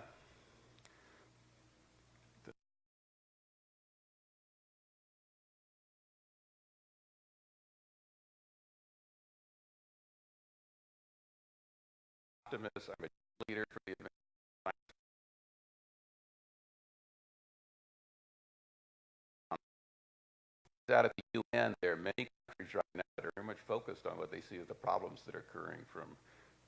I'm a leader for the out at the UN, there are many countries right now that are very much focused on what they see as the problems that are occurring from,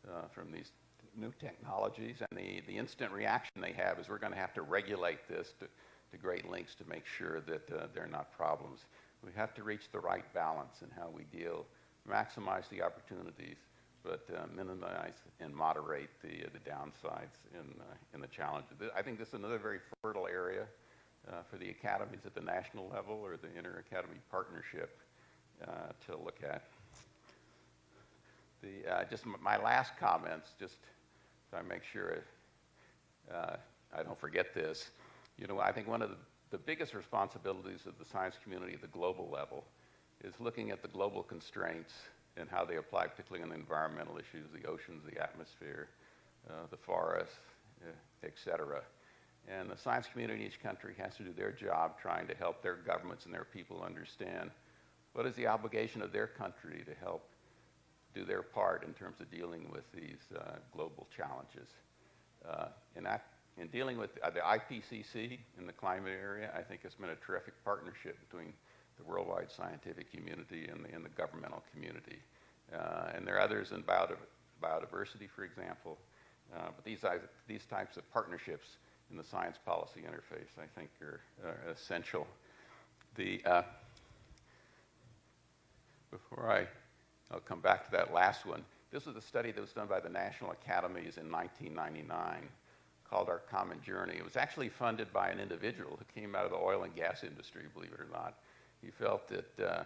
uh, from these new technologies. And the, the instant reaction they have is we're going to have to regulate this to, to great lengths to make sure that uh, they're not problems. We have to reach the right balance in how we deal, maximize the opportunities, but uh, minimize and moderate the, uh, the downsides in, uh, in the challenges. I think this is another very fertile area uh, for the academies at the national level or the inter-academy partnership uh, to look at. The, uh, just my last comments, just so I make sure uh, I don't forget this. You know, I think one of the, the biggest responsibilities of the science community at the global level is looking at the global constraints and how they apply, particularly on the environmental issues, the oceans, the atmosphere, uh, the forests, uh, et cetera. And the science community in each country has to do their job trying to help their governments and their people understand what is the obligation of their country to help do their part in terms of dealing with these uh, global challenges. Uh, that in dealing with uh, the IPCC in the climate area, I think it's been a terrific partnership between the worldwide scientific community and the, and the governmental community. Uh, and there are others in biodiversity, for example. Uh, but these, these types of partnerships in the science policy interface, I think, are, are essential. The, uh, before I, I'll come back to that last one. This was a study that was done by the National Academies in 1999 called Our Common Journey. It was actually funded by an individual who came out of the oil and gas industry, believe it or not. He felt that uh,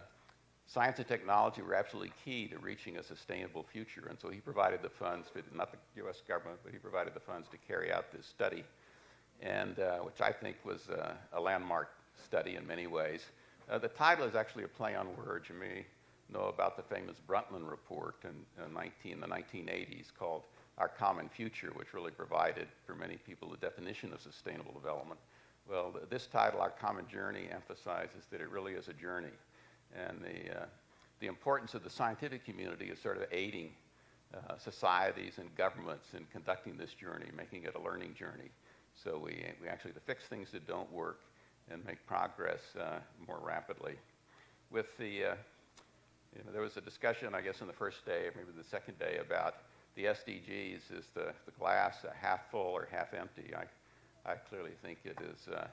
science and technology were absolutely key to reaching a sustainable future, and so he provided the funds, to, not the U.S. government, but he provided the funds to carry out this study, and uh, which I think was uh, a landmark study in many ways. Uh, the title is actually a play on words. You may know about the famous Brundtland report in, 19, the 1980s called Our Common Future, which really provided for many people the definition of sustainable development. Well, th this title, Our Common Journey, emphasizes that it really is a journey. And the, uh, the importance of the scientific community is sort of aiding uh, societies and governments in conducting this journey, making it a learning journey. So we, we actually to fix things that don't work and make progress uh, more rapidly. With the, uh, you know, there was a discussion, I guess, in the first day, or maybe the second day, about the SDGs. Is the, the glass half full or half empty? I, I clearly think it is uh,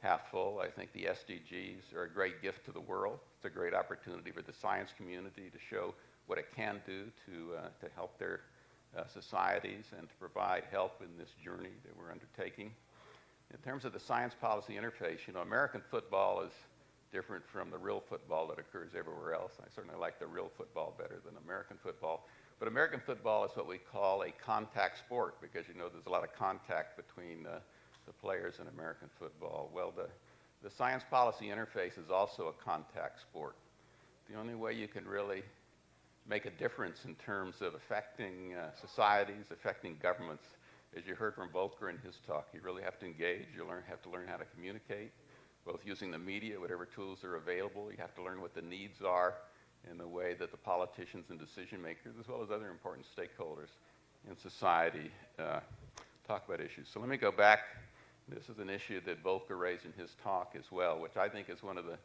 half full. I think the SDGs are a great gift to the world. It's a great opportunity for the science community to show what it can do to, uh, to help their uh, societies and to provide help in this journey that we're undertaking. In terms of the science policy interface, you know, American football is different from the real football that occurs everywhere else. I certainly like the real football better than American football. But American football is what we call a contact sport because you know there's a lot of contact between the players in American football. Well, the, the science policy interface is also a contact sport. The only way you can really make a difference in terms of affecting uh, societies, affecting governments, as you heard from Volker in his talk, you really have to engage. You learn, have to learn how to communicate, both using the media, whatever tools are available. You have to learn what the needs are in the way that the politicians and decision makers, as well as other important stakeholders in society, uh, talk about issues. So let me go back. This is an issue that Volker raised in his talk as well, which I think is one of the,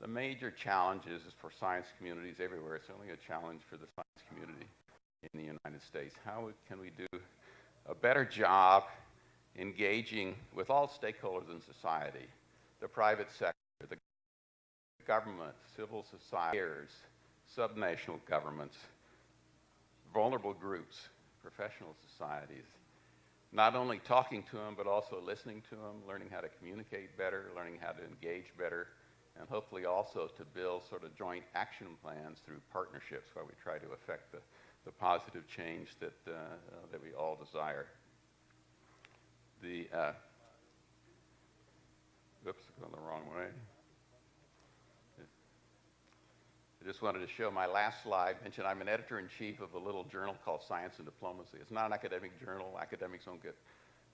the major challenges for science communities everywhere. It's only a challenge for the science community in the United States. How can we do a better job engaging with all stakeholders in society, the private sector, the government, civil society, subnational governments, vulnerable groups, professional societies, not only talking to them, but also listening to them, learning how to communicate better, learning how to engage better, and hopefully also to build sort of joint action plans through partnerships where we try to affect the the positive change that, uh, uh, that we all desire. The, uh, oops, going the wrong way. I just wanted to show my last slide, mention I'm an editor-in-chief of a little journal called Science and Diplomacy. It's not an academic journal. Academics don't get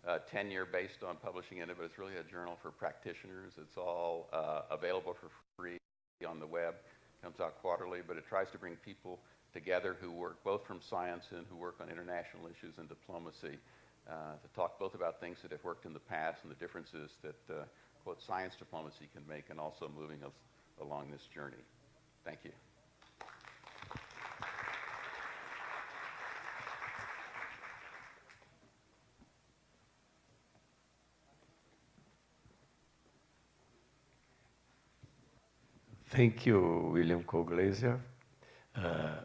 uh, tenure based on publishing in it, but it's really a journal for practitioners. It's all uh, available for free on the web. It comes out quarterly, but it tries to bring people together who work both from science and who work on international issues and diplomacy uh, to talk both about things that have worked in the past and the differences that, quote, science diplomacy can make and also moving us along this journey. Thank you. Thank you, William Colglazier. Uh,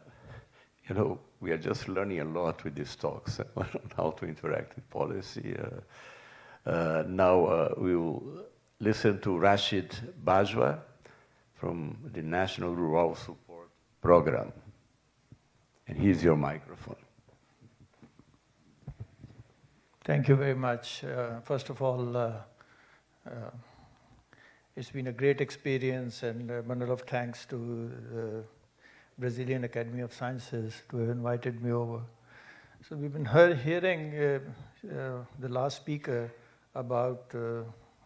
you know, we are just learning a lot with these talks on how to interact with policy. Uh, uh, now uh, we will listen to Rashid Bajwa from the National Rural Support Program. And here's your microphone. Thank you very much. Uh, first of all, uh, uh, it's been a great experience and a bundle of thanks to the Brazilian Academy of Sciences to have invited me over. So we've been hearing uh, uh, the last speaker about, uh,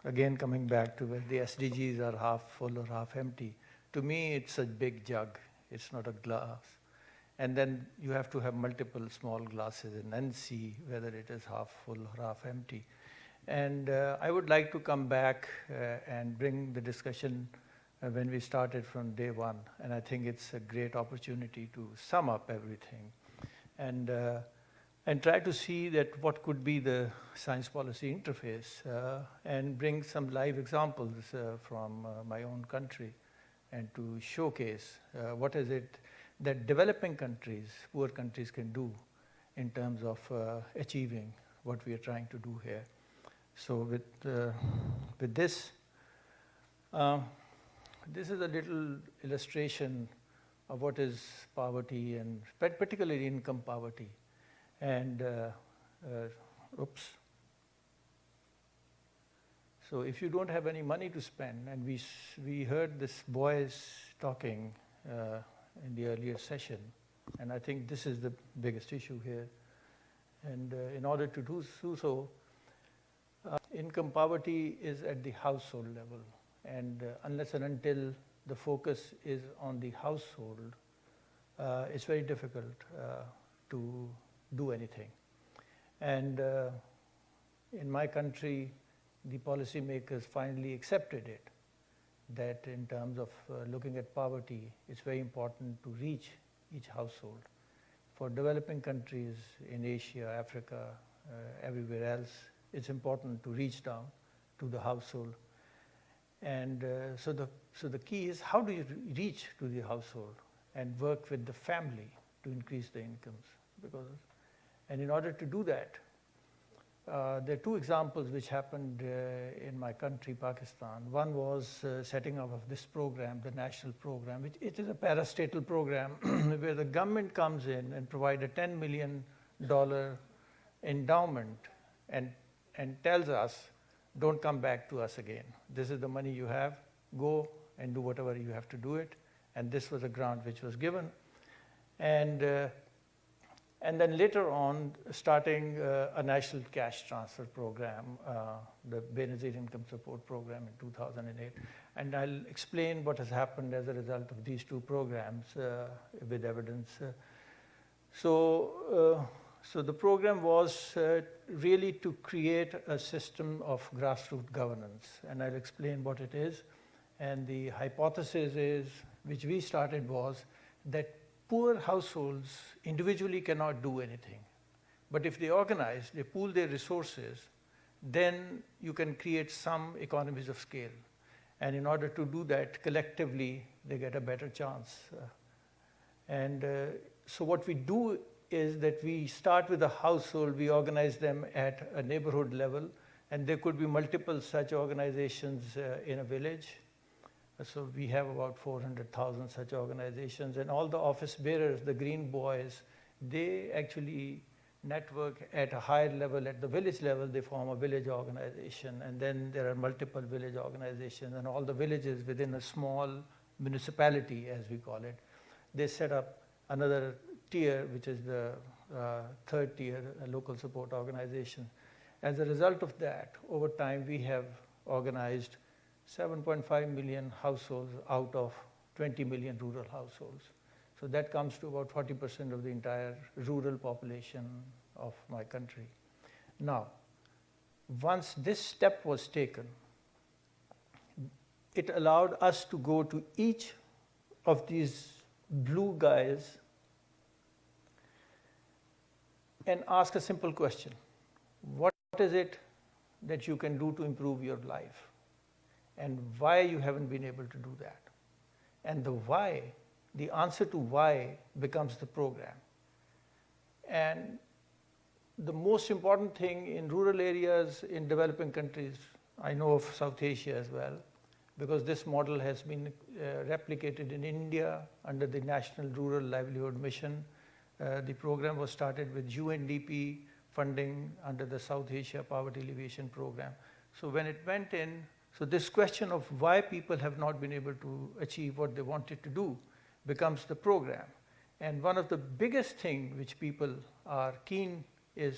again coming back to where the SDGs are half full or half empty. To me, it's a big jug. It's not a glass. And then you have to have multiple small glasses and then see whether it is half full or half empty. And uh, I would like to come back uh, and bring the discussion uh, when we started from day one. And I think it's a great opportunity to sum up everything and, uh, and try to see that what could be the science policy interface uh, and bring some live examples uh, from uh, my own country and to showcase uh, what is it that developing countries, poor countries can do in terms of uh, achieving what we are trying to do here. So with, uh, with this, uh, this is a little illustration of what is poverty and particularly income poverty. And, uh, uh, oops. So if you don't have any money to spend, and we, we heard this boys talking uh, in the earlier session, and I think this is the biggest issue here. And uh, in order to do, so, uh, income poverty is at the household level. And uh, unless and until the focus is on the household, it's very difficult to do anything. And uh, in my country, the policymakers finally accepted it, that in terms of uh, looking at poverty, it's very important to reach each household. For developing countries in Asia, Africa, uh, everywhere else, it's important to reach down to the household. And uh, so, the, so the key is how do you reach to the household and work with the family to increase the incomes? Because, and in order to do that, uh, there are two examples which happened uh, in my country, Pakistan. One was uh, setting up of this program, the national program, which it is a parastatal program where the government comes in and provide a $10 million endowment and, and tells us, don't come back to us again. This is the money you have, go and do whatever you have to do it. And this was a grant which was given. And uh, and then later on, starting uh, a national cash transfer program, uh, the Benazir Income Support Program in 2008. And I'll explain what has happened as a result of these two programs uh, with evidence. Uh, so, uh, so the program was uh, really to create a system of grassroots governance. And I'll explain what it is. And the hypothesis is, which we started was, that poor households individually cannot do anything. But if they organize, they pool their resources, then you can create some economies of scale. And in order to do that, collectively, they get a better chance. Uh, and uh, so what we do is that we start with a household, we organize them at a neighborhood level, and there could be multiple such organizations uh, in a village. So we have about 400,000 such organizations and all the office bearers, the green boys, they actually network at a higher level, at the village level, they form a village organization. And then there are multiple village organizations and all the villages within a small municipality, as we call it, they set up another tier, which is the uh, third tier, local support organization. As a result of that, over time, we have organized 7.5 million households out of 20 million rural households. So that comes to about 40% of the entire rural population of my country. Now, once this step was taken, it allowed us to go to each of these blue guys and ask a simple question. What is it that you can do to improve your life? And why you haven't been able to do that. And the why, the answer to why becomes the program. And the most important thing in rural areas in developing countries, I know of South Asia as well, because this model has been uh, replicated in India under the National Rural Livelihood Mission. Uh, the program was started with UNDP funding under the South Asia Poverty Alleviation Program. So when it went in, so this question of why people have not been able to achieve what they wanted to do becomes the program. And one of the biggest things which people are keen is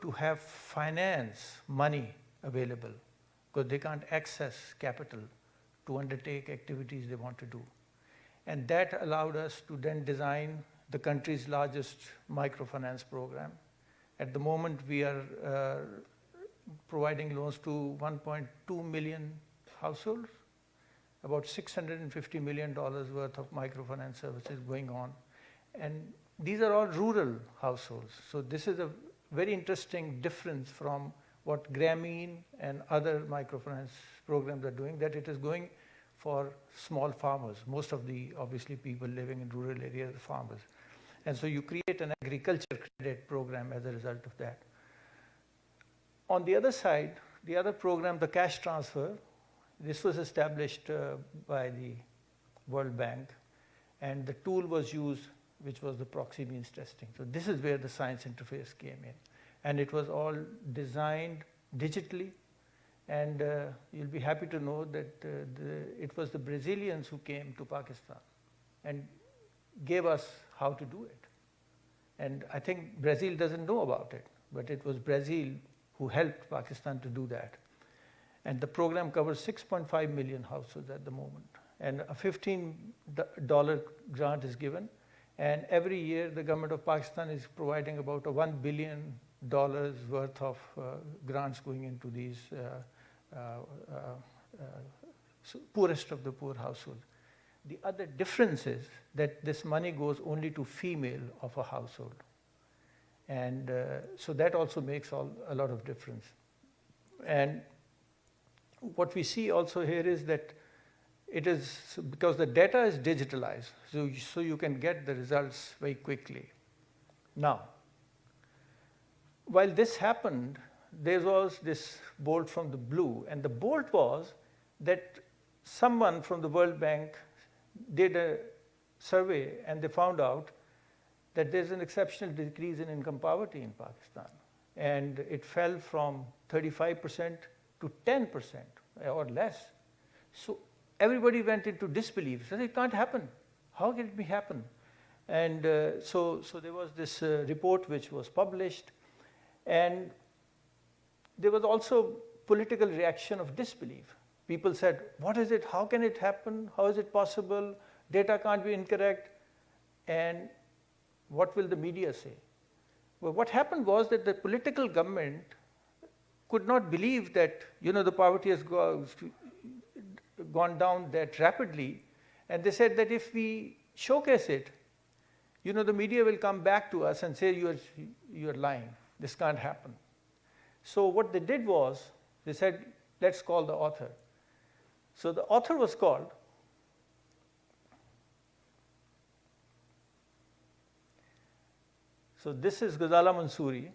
to have finance, money available, because they can't access capital to undertake activities they want to do. And that allowed us to then design the country's largest microfinance program. At the moment, we are uh, providing loans to 1.2 million households, about $650 million worth of microfinance services going on. And these are all rural households. So this is a very interesting difference from what Grameen and other microfinance programs are doing, that it is going for small farmers. Most of the, obviously, people living in rural areas are farmers. And so you create an agriculture credit program as a result of that. On the other side, the other program, the cash transfer, this was established uh, by the World Bank, and the tool was used, which was the proxy means testing. So this is where the science interface came in. And it was all designed digitally, and uh, you'll be happy to know that uh, the, it was the Brazilians who came to Pakistan and gave us how to do it. And I think Brazil doesn't know about it, but it was Brazil who helped Pakistan to do that. And the program covers 6.5 million households at the moment. And a $15 grant is given. And every year, the government of Pakistan is providing about a $1 billion worth of uh, grants going into these uh, uh, uh, poorest of the poor households. The other difference is that this money goes only to female of a household. And uh, so that also makes all, a lot of difference. And what we see also here is that it is because the data is digitalized, so, so you can get the results very quickly. Now, while this happened, there was this bolt from the blue, and the bolt was that someone from the World Bank did a survey and they found out that there's an exceptional decrease in income poverty in Pakistan. And it fell from 35% to 10% or less. So everybody went into disbelief. Said, it can't happen. How can it be happen? And uh, so, so there was this uh, report which was published. And there was also political reaction of disbelief. People said, what is it? How can it happen? How is it possible? Data can't be incorrect. And what will the media say? Well, what happened was that the political government could not believe that, you know, the poverty has gone down that rapidly. And they said that if we showcase it, you know, the media will come back to us and say, you're, you're lying. This can't happen. So what they did was, they said, let's call the author. So the author was called. So this is Ghazala Mansuri.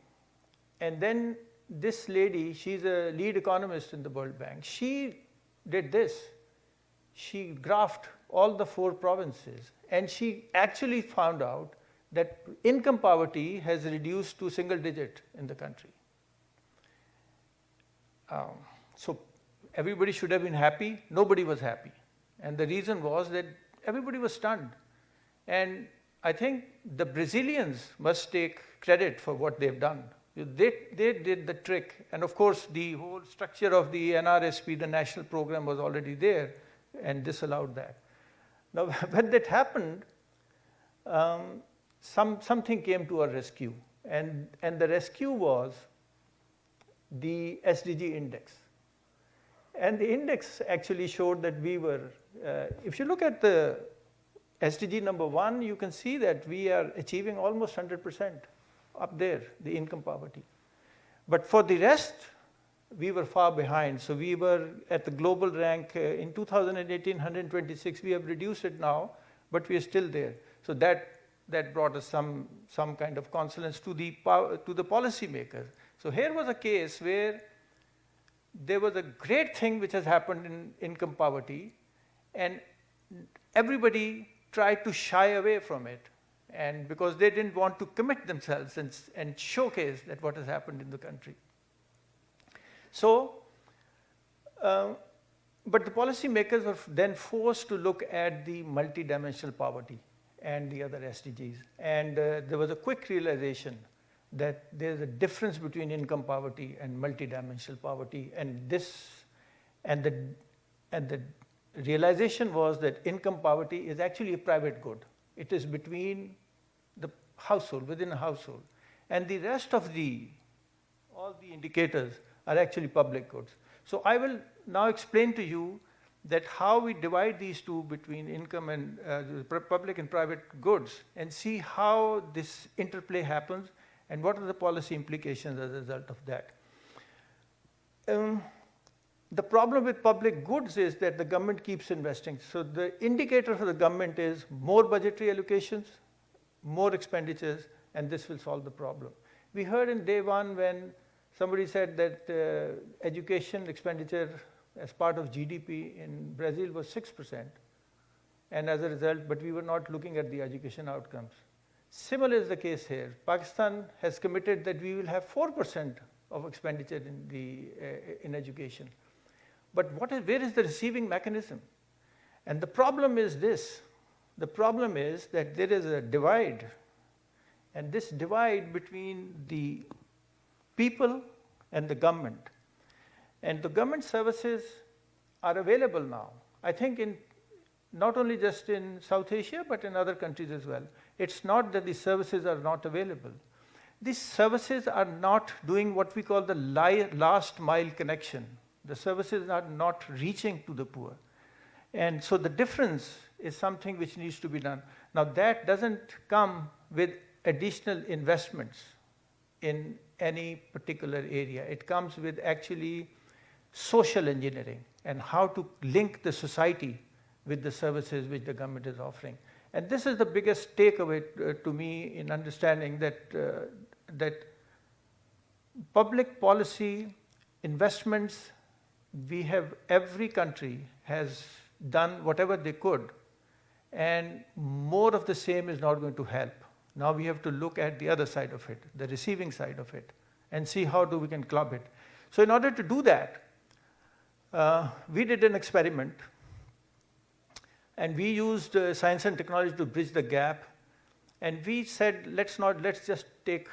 And then this lady, she's a lead economist in the World Bank. She did this. She graphed all the four provinces and she actually found out that income poverty has reduced to single digit in the country. Um, so everybody should have been happy. Nobody was happy. And the reason was that everybody was stunned. And I think the Brazilians must take credit for what they've done. They, they did the trick. And of course, the whole structure of the NRSP, the national program, was already there and disallowed that. Now, when that happened, um, some, something came to our rescue. And, and the rescue was the SDG index. And the index actually showed that we were, uh, if you look at the SDG number one, you can see that we are achieving almost 100% up there, the income poverty. But for the rest, we were far behind. So we were at the global rank uh, in 2018, 126. We have reduced it now, but we are still there. So that, that brought us some, some kind of consolence to the, to the policymakers. So here was a case where there was a great thing which has happened in income poverty, and everybody tried to shy away from it. And because they didn't want to commit themselves and, and showcase that what has happened in the country. So, uh, but the policymakers were then forced to look at the multidimensional poverty and the other SDGs. And uh, there was a quick realization that there's a difference between income poverty and multidimensional poverty. And this, and the, and the realization was that income poverty is actually a private good. It is between the household, within a household. And the rest of the, all the indicators are actually public goods. So I will now explain to you that how we divide these two between income and uh, public and private goods and see how this interplay happens and what are the policy implications as a result of that. Um, the problem with public goods is that the government keeps investing. So the indicator for the government is more budgetary allocations, more expenditures, and this will solve the problem. We heard in day one when somebody said that uh, education expenditure as part of GDP in Brazil was 6%. And as a result, but we were not looking at the education outcomes. Similar is the case here. Pakistan has committed that we will have 4% of expenditure in, the, uh, in education. But what is, where is the receiving mechanism? And the problem is this. The problem is that there is a divide. And this divide between the people and the government. And the government services are available now. I think in not only just in South Asia, but in other countries as well. It's not that the services are not available. These services are not doing what we call the last mile connection. The services are not reaching to the poor. And so the difference is something which needs to be done. Now that doesn't come with additional investments in any particular area. It comes with actually social engineering and how to link the society with the services which the government is offering. And this is the biggest takeaway uh, to me in understanding that, uh, that public policy investments, we have, every country has done whatever they could and more of the same is not going to help. Now we have to look at the other side of it, the receiving side of it, and see how do we can club it. So in order to do that, uh, we did an experiment and we used uh, science and technology to bridge the gap. And we said, let's not, let's just take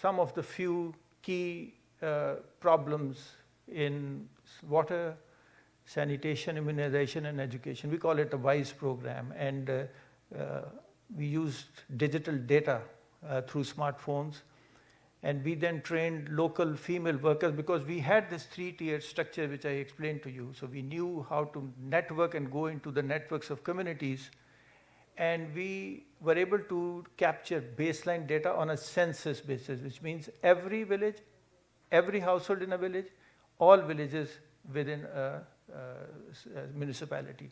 some of the few key uh, problems in water, sanitation, immunization, and education. We call it a WISE program. And uh, uh we used digital data uh, through smartphones and we then trained local female workers because we had this three-tiered structure which I explained to you. So we knew how to network and go into the networks of communities. And we were able to capture baseline data on a census basis, which means every village, every household in a village, all villages within a, a, a municipality.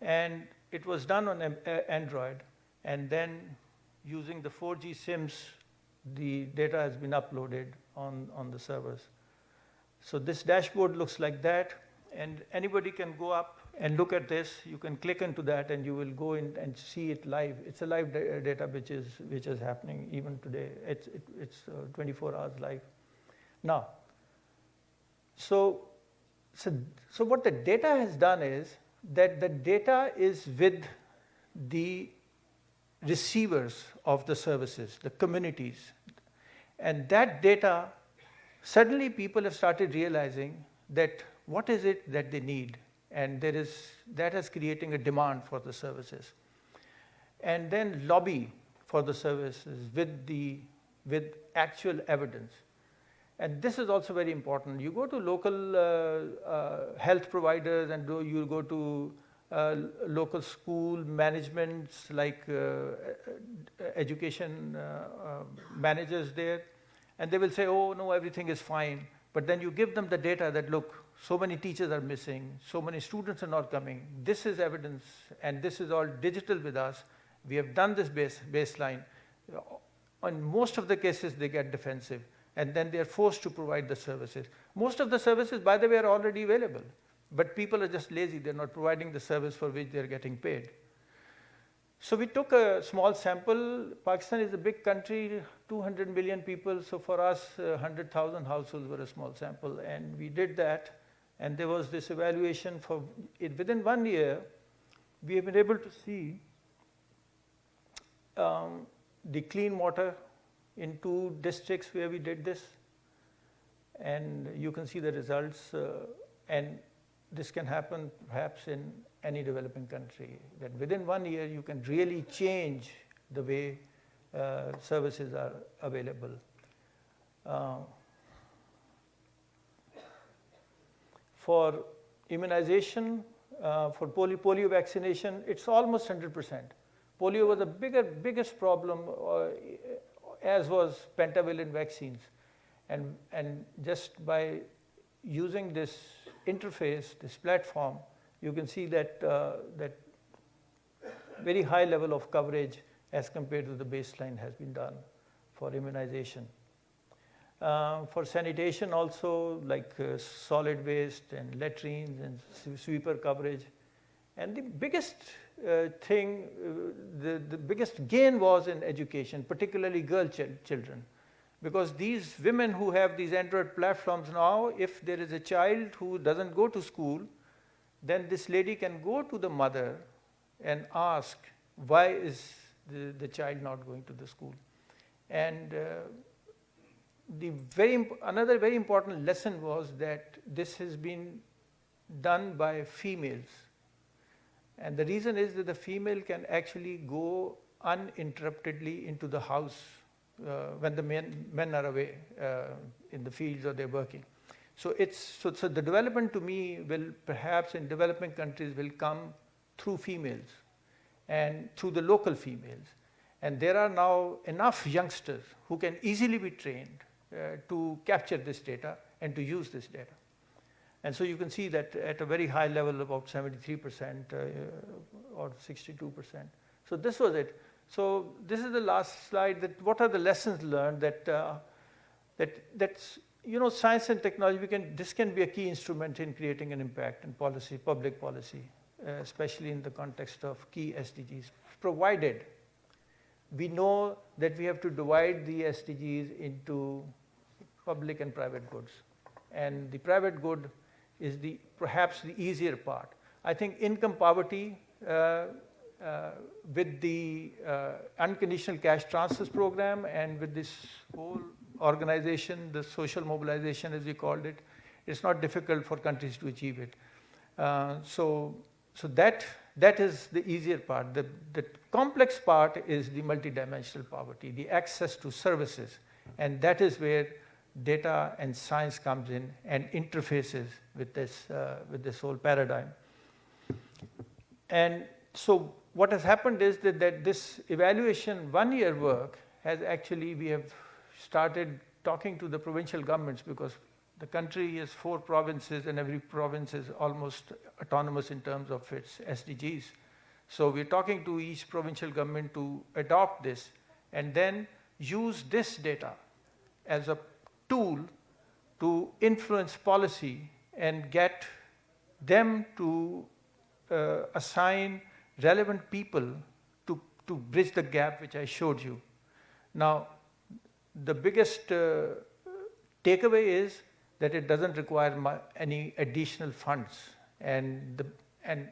And it was done on Android. And then using the 4G SIMs the data has been uploaded on, on the servers. So this dashboard looks like that, and anybody can go up and look at this. You can click into that, and you will go in and see it live. It's a live da data which is, which is happening even today. It's, it, it's uh, 24 hours live. Now, so, so, so what the data has done is that the data is with the receivers of the services, the communities. And that data, suddenly people have started realizing that what is it that they need? And there is, that is creating a demand for the services. And then lobby for the services with, the, with actual evidence. And this is also very important. You go to local uh, uh, health providers and do, you go to uh, local school managements like uh, education uh, managers there and they will say, oh no, everything is fine. But then you give them the data that look, so many teachers are missing, so many students are not coming. This is evidence and this is all digital with us. We have done this base, baseline. In most of the cases, they get defensive and then they are forced to provide the services. Most of the services, by the way, are already available. But people are just lazy, they're not providing the service for which they're getting paid. So we took a small sample. Pakistan is a big country, 200 million people. So for us, uh, 100,000 households were a small sample. And we did that. And there was this evaluation for it. Within one year, we have been able to see um, the clean water in two districts where we did this. And you can see the results. Uh, and this can happen perhaps in any developing country, that within one year you can really change the way uh, services are available. Uh, For immunization, uh, for polio, polio vaccination, it's almost 100%. Polio was the bigger, biggest problem, uh, as was pentavalent vaccines. And, and just by using this interface, this platform, you can see that, uh, that very high level of coverage as compared to the baseline has been done for immunization. Uh, for sanitation also like uh, solid waste and latrines and sweeper coverage. And the biggest uh, thing, uh, the, the biggest gain was in education, particularly girl ch children. Because these women who have these Android platforms now, if there is a child who doesn't go to school, then this lady can go to the mother and ask, why is the, the child not going to the school? And uh, the very, another very important lesson was that this has been done by females. And the reason is that the female can actually go uninterruptedly into the house uh, when the men, men are away uh, in the fields or they're working. So it's so, so the development to me will perhaps in developing countries will come through females and through the local females. And there are now enough youngsters who can easily be trained uh, to capture this data and to use this data. And so you can see that at a very high level, about 73% uh, or 62%. So this was it. So this is the last slide. That what are the lessons learned that uh, that that's you know science and technology. Can this can be a key instrument in creating an impact in policy, public policy, uh, especially in the context of key SDGs, provided we know that we have to divide the SDGs into public and private goods. And the private good is the perhaps the easier part. I think income poverty uh, uh, with the uh, unconditional cash transfers program and with this whole organization, the social mobilization as we called it, it's not difficult for countries to achieve it. Uh, so, so that, that is the easier part. The, the complex part is the multidimensional poverty, the access to services. And that is where data and science comes in and interfaces with this, uh, with this whole paradigm. And so what has happened is that, that this evaluation one year work has actually, we have started talking to the provincial governments because the country has four provinces and every province is almost autonomous in terms of its SDGs. So we're talking to each provincial government to adopt this and then use this data as a tool to influence policy and get them to uh, assign relevant people to, to bridge the gap which I showed you. Now, the biggest uh, takeaway is that it doesn't require any additional funds. And the, and,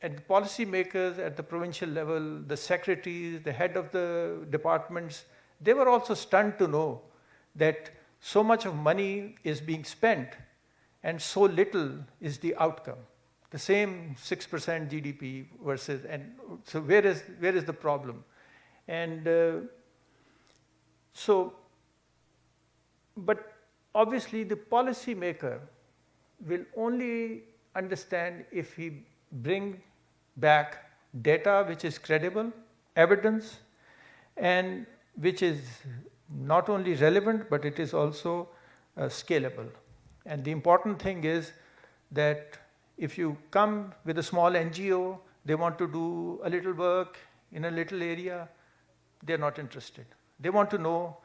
and policymakers at the provincial level, the secretaries, the head of the departments, they were also stunned to know that so much of money is being spent and so little is the outcome. The same 6% GDP versus, and so where is, where is the problem? And uh, so, but obviously the policymaker will only understand if he bring back data which is credible, evidence, and which is not only relevant, but it is also uh, scalable. And the important thing is that if you come with a small NGO, they want to do a little work in a little area, they're not interested. They want to know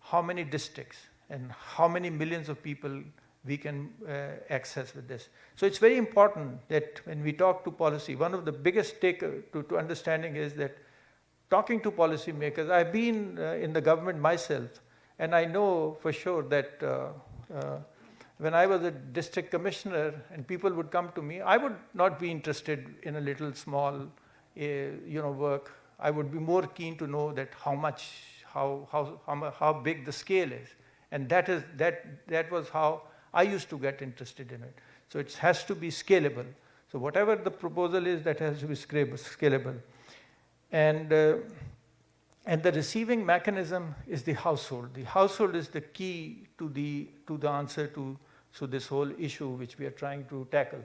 how many districts and how many millions of people we can uh, access with this. So it's very important that when we talk to policy, one of the biggest take to, to understanding is that talking to policymakers, I've been uh, in the government myself, and I know for sure that uh, uh, when I was a district commissioner and people would come to me, I would not be interested in a little small, uh, you know, work. I would be more keen to know that how much, how, how, how, how big the scale is. And that, is, that, that was how I used to get interested in it. So it has to be scalable. So whatever the proposal is, that has to be scalable. And, uh, and the receiving mechanism is the household. The household is the key to the, to the answer to So this whole issue which we are trying to tackle.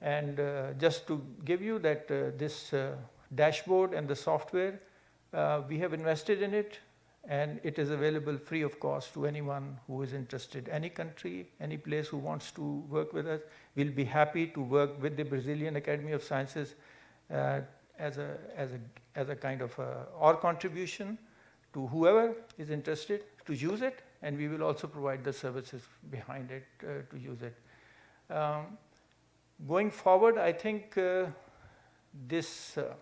And uh, just to give you that uh, this uh, dashboard and the software, uh, we have invested in it and it is available free of cost to anyone who is interested. Any country, any place who wants to work with us, we'll be happy to work with the Brazilian Academy of Sciences uh, as, a, as, a, as a kind of a, our contribution to whoever is interested to use it and we will also provide the services behind it uh, to use it. Um, going forward, I think uh, this uh,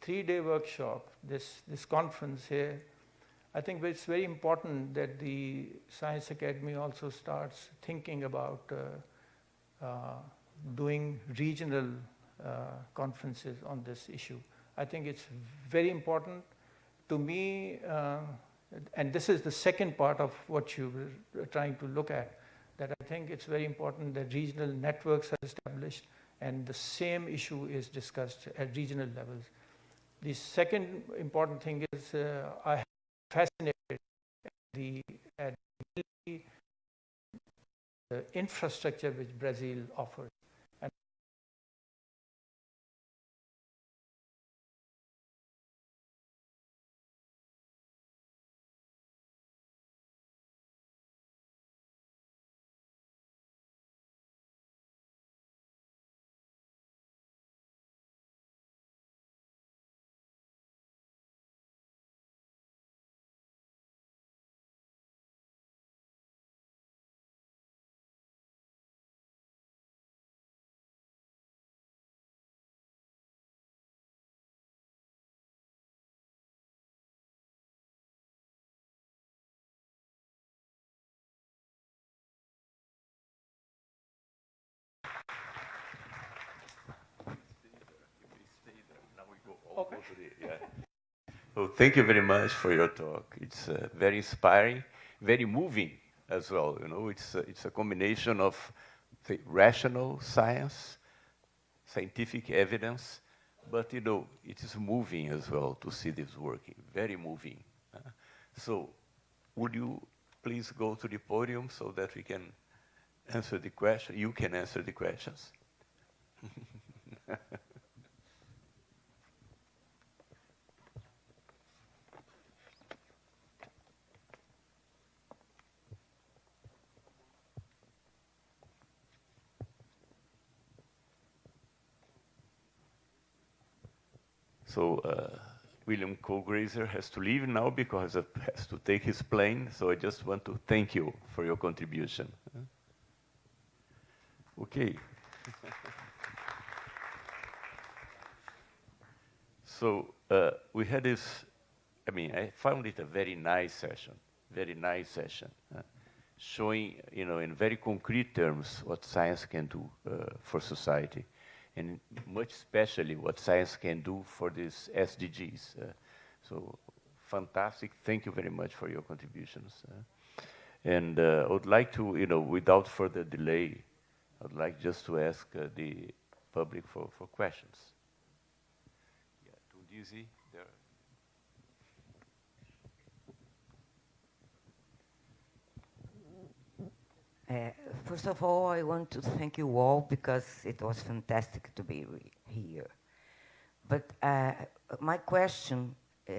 three-day workshop, this, this conference here, I think it's very important that the Science Academy also starts thinking about uh, uh, doing regional conferences on this issue. I think it's very important to me, uh, and this is the second part of what you were trying to look at, that I think it's very important that regional networks are established and the same issue is discussed at regional levels. The second important thing is uh, I am fascinated at the, the infrastructure which Brazil offers. Okay. Yeah. Well, thank you very much for your talk. It's uh, very inspiring, very moving as well. You know, it's a, it's a combination of say, rational science, scientific evidence, but you know, it is moving as well to see this working. Very moving. Uh, so, would you please go to the podium so that we can answer the question? You can answer the questions. So uh, William Colglazier has to leave now because he has to take his plane. So I just want to thank you for your contribution. Okay. so uh, we had this, I mean, I found it a very nice session, very nice session, uh, showing, you know, in very concrete terms what science can do uh, for society and much especially what science can do for these SDGs. Uh, so fantastic. Thank you very much for your contributions. Uh, and uh, I would like to, you know, without further delay, I'd like just to ask uh, the public for, for questions. Yeah, Tundisi, there. Uh, first of all, I want to thank you all because it was fantastic to be here. But uh, my question uh,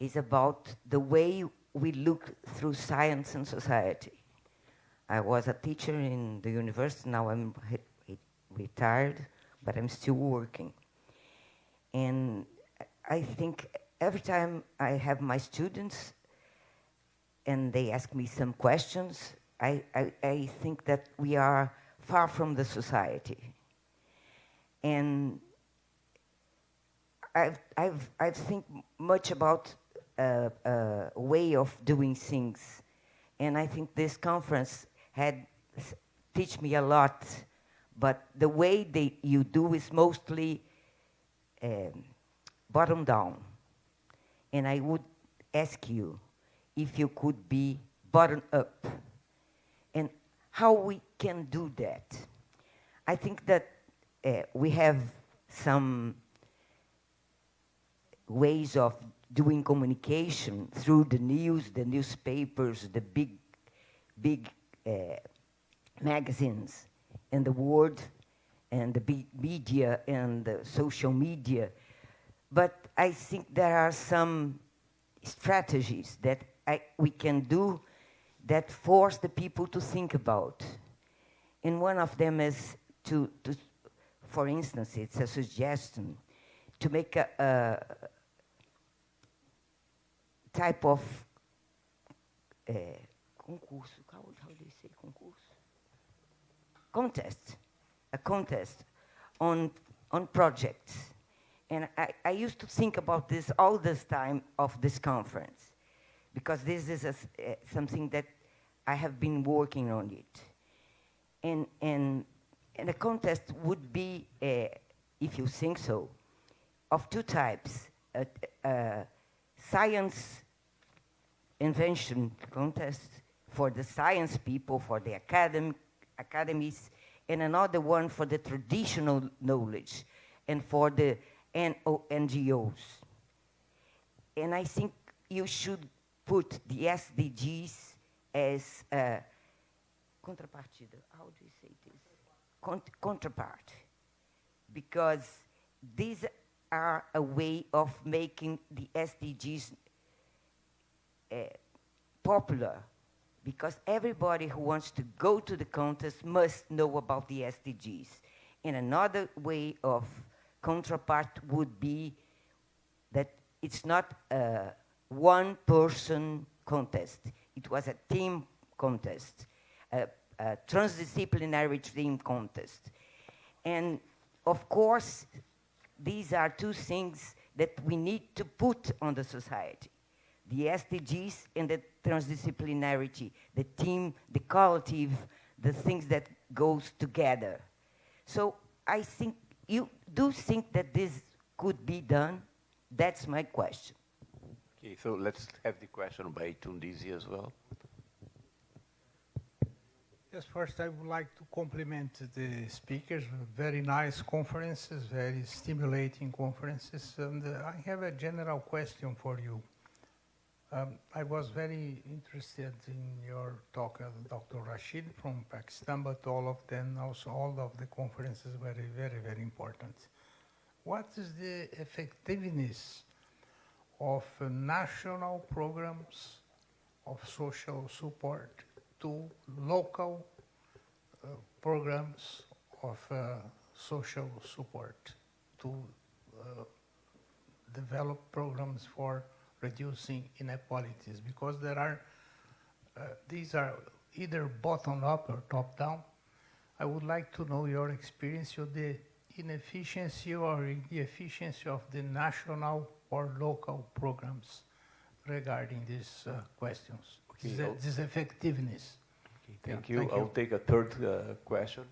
is about the way we look through science and society. I was a teacher in the university, now I'm retired, but I'm still working. And I think every time I have my students and they ask me some questions, I, I, I think that we are far from the society. And I've, I've, I've think much about a, a way of doing things. And I think this conference had teach me a lot, but the way they, you do is mostly um, bottom down. And I would ask you if you could be bottom up how we can do that. I think that uh, we have some ways of doing communication through the news, the newspapers, the big, big uh, magazines in the world and the be- media and the social media. But I think there are some strategies that I, we can do that force the people to think about. And one of them is to, to for instance, it's a suggestion to make a, a type of uh, concurso, how, how do you say concurso? Contest, a contest on, on projects. And I, I used to think about this all this time of this conference, because this is a uh, something that I have been working on it. And, and, and a contest would be, uh, if you think so, of two types. A, a science invention contest for the science people, for the academ academies, and another one for the traditional knowledge and for the NO NGOs. And I think you should put the SDGs as a contrapartida. How do you say this? Cont counterpart. Because these are a way of making the SDGs uh, popular because everybody who wants to go to the contest must know about the SDGs. And another way of counterpart would be that it's not a one person contest. It was a team contest, a, a transdisciplinary team contest. And of course, these are two things that we need to put on the society. The SDGs and the transdisciplinarity, the team, the collective, the things that goes together. So I think, you do think that this could be done? That's my question. Okay, so let's have the question by Tundisi as well. Yes, first I would like to compliment the speakers. Very nice conferences, very stimulating conferences. And uh, I have a general question for you. Um, I was very interested in your talk, uh, Dr. Rashid from Pakistan, but all of them, also all of the conferences were very, very important. What is the effectiveness of national programs of social support to local uh, programs of uh, social support to uh, develop programs for reducing inequalities because there are, uh, these are either bottom up or top down. I would like to know your experience of the inefficiency or the efficiency of the national or local programs regarding these uh, questions, Okay, this, this effectiveness. Okay, thank Yeah, you. thank I'll you. take a third uh, question.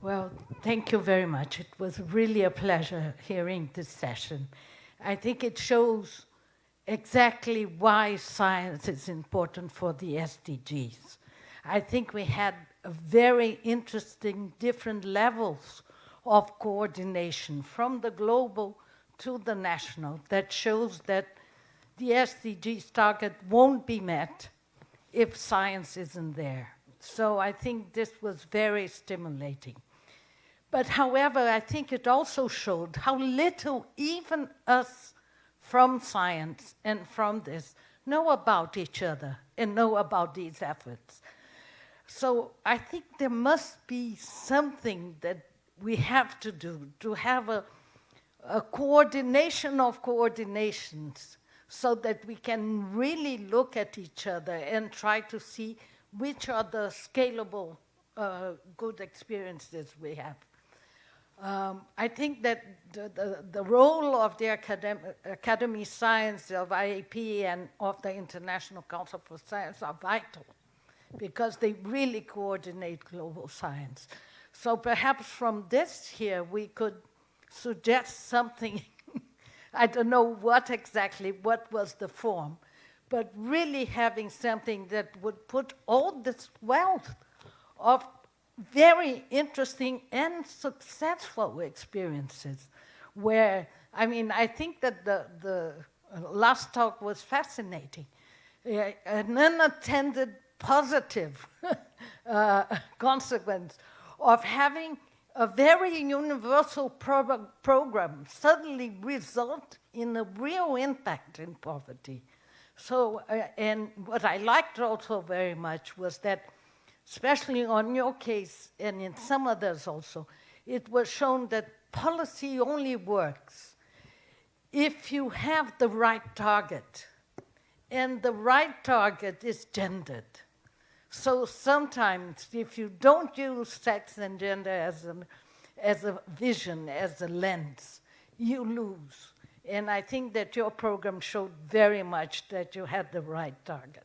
Well, thank you very much. It was really a pleasure hearing this session. I think it shows exactly why science is important for the SDGs. I think we had a very interesting different levels of coordination from the global to the national that shows that the SDGs target won't be met if science isn't there. So I think this was very stimulating. But however, I think it also showed how little even us from science and from this know about each other and know about these efforts. So I think there must be something that we have to do to have a, a coordination of coordinations so that we can really look at each other and try to see which are the scalable uh, good experiences we have. Um, I think that the, the, the role of the academ Academy Science of IAP and of the International Council for Science are vital because they really coordinate global science. So perhaps from this here we could suggest something, I don't know what exactly, what was the form, but really having something that would put all this wealth of very interesting and successful experiences where, I mean, I think that the, the last talk was fascinating. a- an unintended positive uh, consequence of having a very universal pro- program suddenly result in a real impact in poverty. So, uh, and what I liked also very much was that, especially on your case and in some others also, it was shown that policy only works if you have the right target. And the right target is gendered. So sometimes, if you don't use sex and gender as, an, as a vision, as a lens, you lose. And I think that your program showed very much that you had the right target.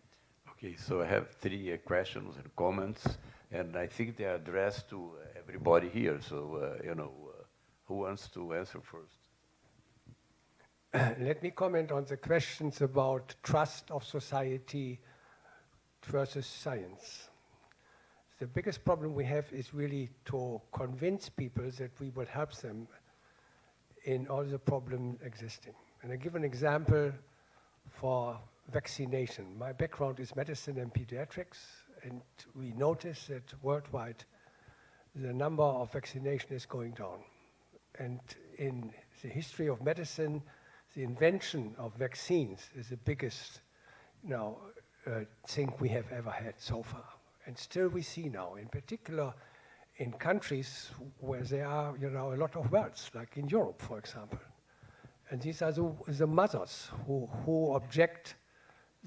Okay, so I have three uh, questions and comments, and I think they are addressed to uh, everybody here. So, uh, you know, uh, who wants to answer first? Let me comment on the questions about trust of society versus science. The biggest problem we have is really to convince people that we will help them in all the problems existing. And I give an example for vaccination. My background is medicine and pediatrics, and we notice that worldwide the number of vaccination is going down. And in the history of medicine, the invention of vaccines is the biggest you uh, thing we have ever had so far. And still we see now, in particular in countries where there are you know, a lot of wealth, like in Europe, for example. And these are the, the mothers who, who object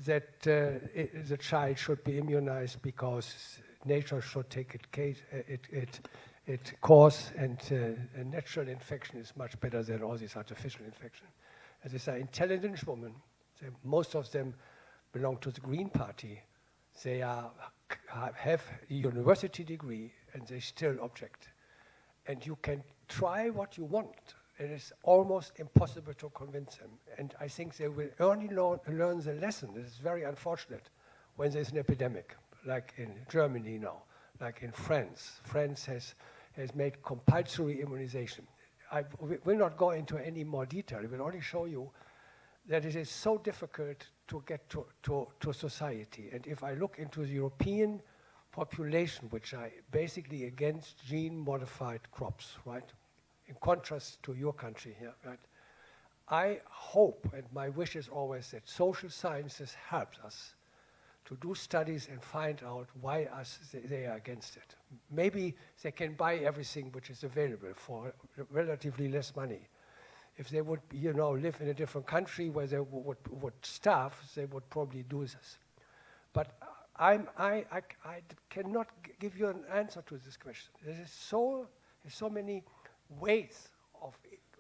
that uh, it, the child should be immunized because nature should take it, case, uh, it, it, it course and uh, a natural infection is much better than all these artificial infections. And these are intelligent women. They, most of them belong to the Green Party. They are, have a university degree and they still object. And you can try what you want. It is almost impossible to convince them. And I think they will only learn, the lesson. It is very unfortunate when there's an epidemic, like in Germany now, like in France. France has, has made compulsory immunization. I will not go into any more detail. I will only show you that it is so difficult to get to, to, to society. And if I look into the European population, which are basically against gene-modified crops, right? In contrast to your country here, right? I hope, and my wish is always that social sciences helps us to do studies and find out why us they, they, are against it. Maybe they can buy everything which is available for relatively less money. If they would, you know, live in a different country where they would, would starve, they would probably do this. But I'm, I, I, I cannot give you an answer to this question. There is so, so many ways of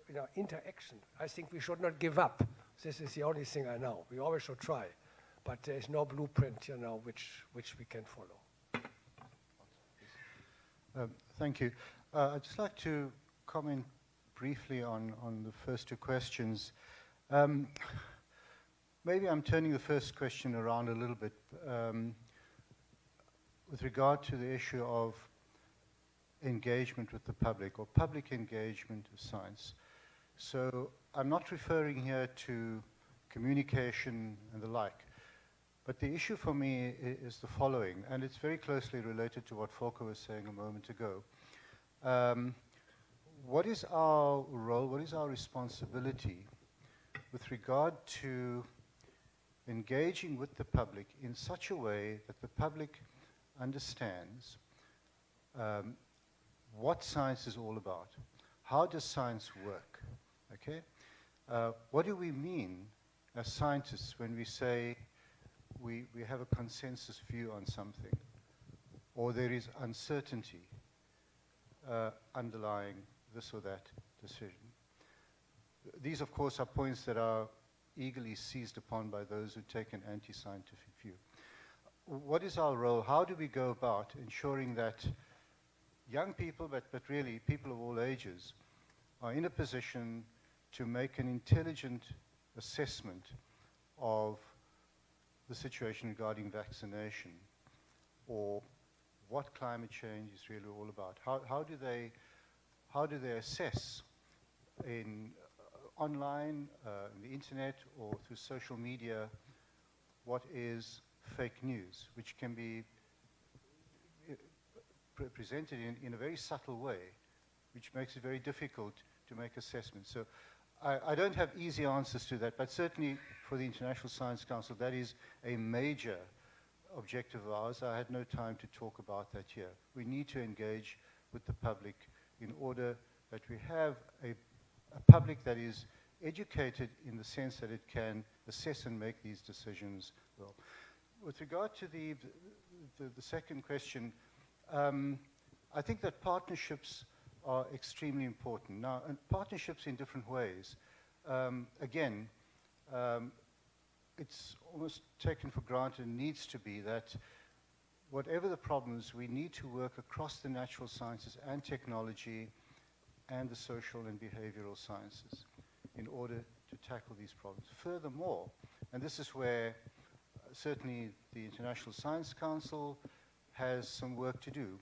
you know, interaction. I think we should not give up. This is the only thing I know. We always should try but there's no blueprint, you know, which, which we can follow. Um, thank you. Uh, I'd just like to comment briefly on, on the first two questions. Um, maybe I'm turning the first question around a little bit um, with regard to the issue of engagement with the public or public engagement of science. So I'm not referring here to communication and the like. But the issue for me is the following, and it's very closely related to what Volker was saying a moment ago. Um, what is our role, what is our responsibility with regard to engaging with the public in such a way that the public understands um, what science is all about? How does science work? Okay? Uh, what do we mean as scientists when we say we, we have a consensus view on something, or there is uncertainty uh, underlying this or that decision. These, of course, are points that are eagerly seized upon by those who take an anti-scientific view. What is our role? How do we go about ensuring that young people, but, but really people of all ages, are in a position to make an intelligent assessment of the situation regarding vaccination or what climate change is really all about. How, how, do, they, how do they assess in uh, online, uh, in the internet, or through social media, what is fake news, which can be uh, pre- presented in, in a very subtle way, which makes it very difficult to make assessments. So I, I don't have easy answers to that, but certainly for the International Science Council, that is a major objective of ours. I had no time to talk about that here. We need to engage with the public in order that we have a, a public that is educated in the sense that it can assess and make these decisions well. With regard to the, the, the second question, um, I think that partnerships are extremely important. Now, partnerships in different ways. Um, again, um, it's almost taken for granted and needs to be that whatever the problems, we need to work across the natural sciences and technology and the social and behavioral sciences in order to tackle these problems. Furthermore, and this is where uh, certainly the International Science Council has some work to do.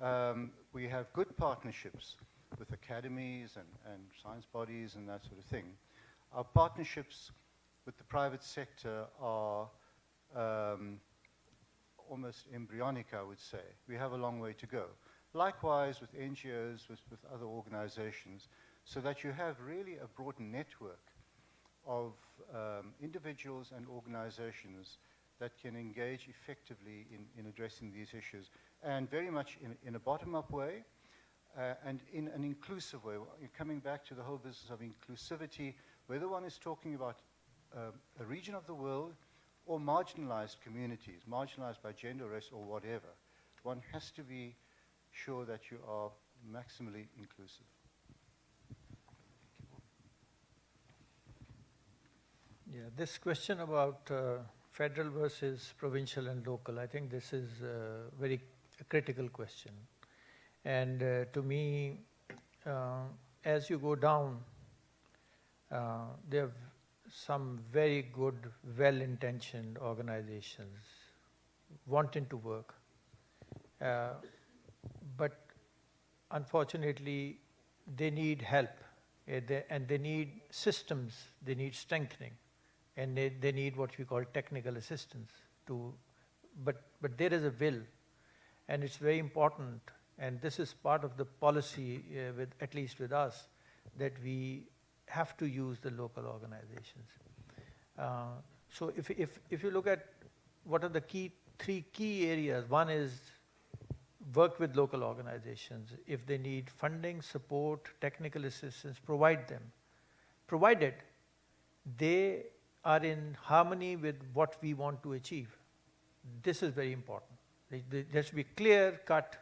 Um, we have good partnerships with academies and, and science bodies and that sort of thing. Our partnerships with the private sector are um, almost embryonic, I would say. We have a long way to go. Likewise with NGOs, with, with other organizations, so that you have really a broad network of um, individuals and organizations that can engage effectively in, in addressing these issues, and very much in, in a bottom-up way, uh, and in an inclusive way. Coming back to the whole business of inclusivity, whether one is talking about uh, a region of the world or marginalized communities, marginalized by gender, race, or whatever, one has to be sure that you are maximally inclusive. Yeah, this question about uh, federal versus provincial and local, I think this is a very critical question. And uh, to me, uh, as you go down, uh, there are some very good, well-intentioned organizations wanting to work. Uh, but unfortunately, they need help. Uh, they, and they need systems, they need strengthening, and they, they need what we call technical assistance to, but, but there is a will, and it's very important, and this is part of the policy uh, with, at least with us, that we have to use the local organizations. Uh, so if, if, if you look at what are the key, three key areas, one is work with local organizations. If they need funding, support, technical assistance, provide them. Provided they are in harmony with what we want to achieve. This is very important. There should be clear-cut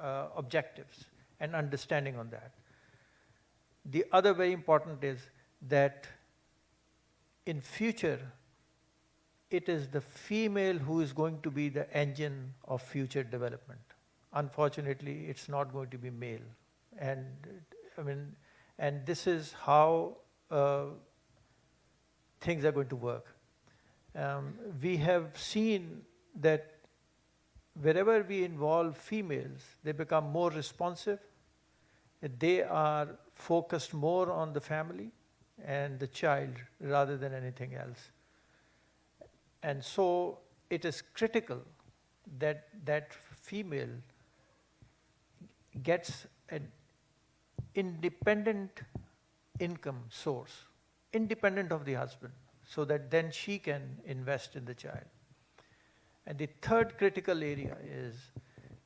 uh, objectives and understanding on that. The other very important is that in future, it is the female who is going to be the engine of future development. Unfortunately, it's not going to be male. And I mean, and this is how uh, things are going to work. Um, we have seen that wherever we involve females, they become more responsive, they are focused more on the family and the child rather than anything else. And so it is critical that that female gets an independent income source, independent of the husband, so that then she can invest in the child. And the third critical area is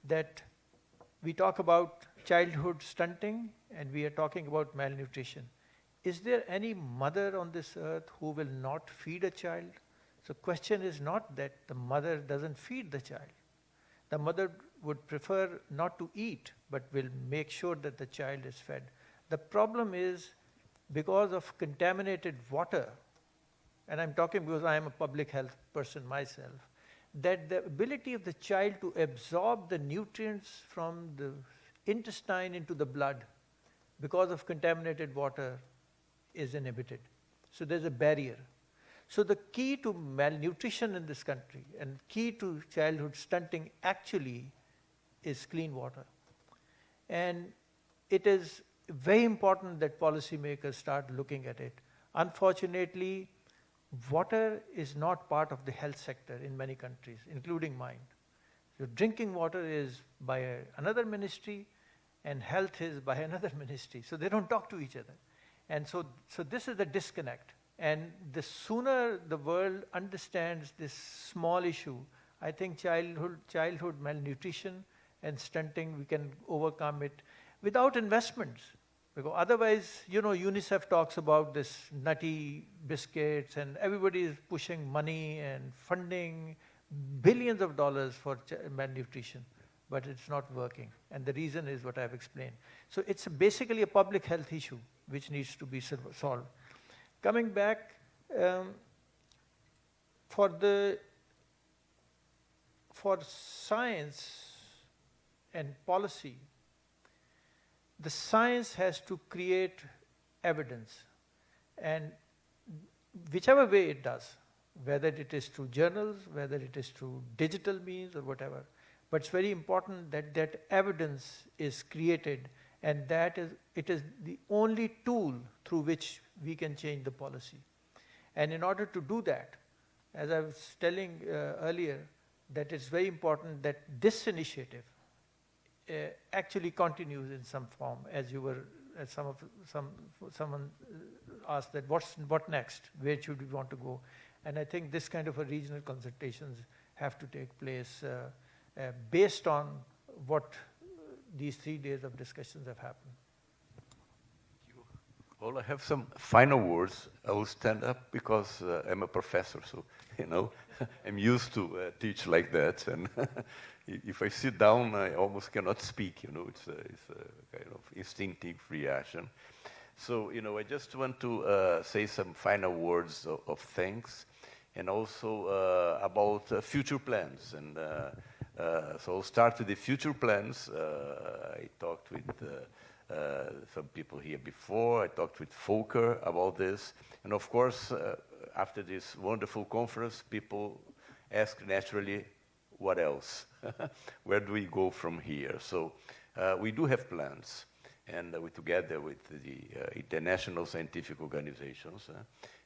that we talk about childhood stunting and we are talking about malnutrition. Is there any mother on this earth who will not feed a child? So question is not that the mother doesn't feed the child. The mother would prefer not to eat, but will make sure that the child is fed. The problem is because of contaminated water, and I'm talking because I am a public health person myself, that the ability of the child to absorb the nutrients from the intestine into the blood because of contaminated water is inhibited. So there's a barrier. So the key to malnutrition in this country and key to childhood stunting actually is clean water. And it is very important that policymakers start looking at it. Unfortunately, water is not part of the health sector in many countries, including mine. So drinking water is by another ministry and health is by another ministry. So they don't talk to each other. And so, so this is the disconnect. And the sooner the world understands this small issue, I think childhood, childhood malnutrition and stunting, we can overcome it without investments. Because otherwise, you know, UNICEF talks about this nutty biscuits and everybody is pushing money and funding billions of dollars for malnutrition, but it's not working. And the reason is what I've explained. So it's basically a public health issue which needs to be solved. Coming back, um, for the for science and policy, the science has to create evidence. And whichever way it does, whether it is through journals, whether it is through digital means or whatever, but it's very important that that evidence is created and that is, it is the only tool through which we can change the policy. And in order to do that, as I was telling uh, earlier, that it's very important that this initiative uh, actually continues in some form, as you were, as some of some someone uh, asked that what's what next? Where should we want to go? And I think this kind of a regional consultations have to take place uh, uh, based on what these three days of discussions have happened. Well, I have some final words. I will stand up because uh, I'm a professor, so, you know, I'm used to uh, teach like that. And if I sit down, I almost cannot speak, you know, it's a, it's a kind of instinctive reaction. So, you know, I just want to uh, say some final words of, of thanks and also uh, about uh, future plans. And uh, uh, so I'll start with the future plans. I talked with some people here before. I talked with Volker about this. And of course, after this wonderful conference, people ask naturally, what else? Where do we go from here? So uh, we do have plans, and uh, we together with the uh, international scientific organizations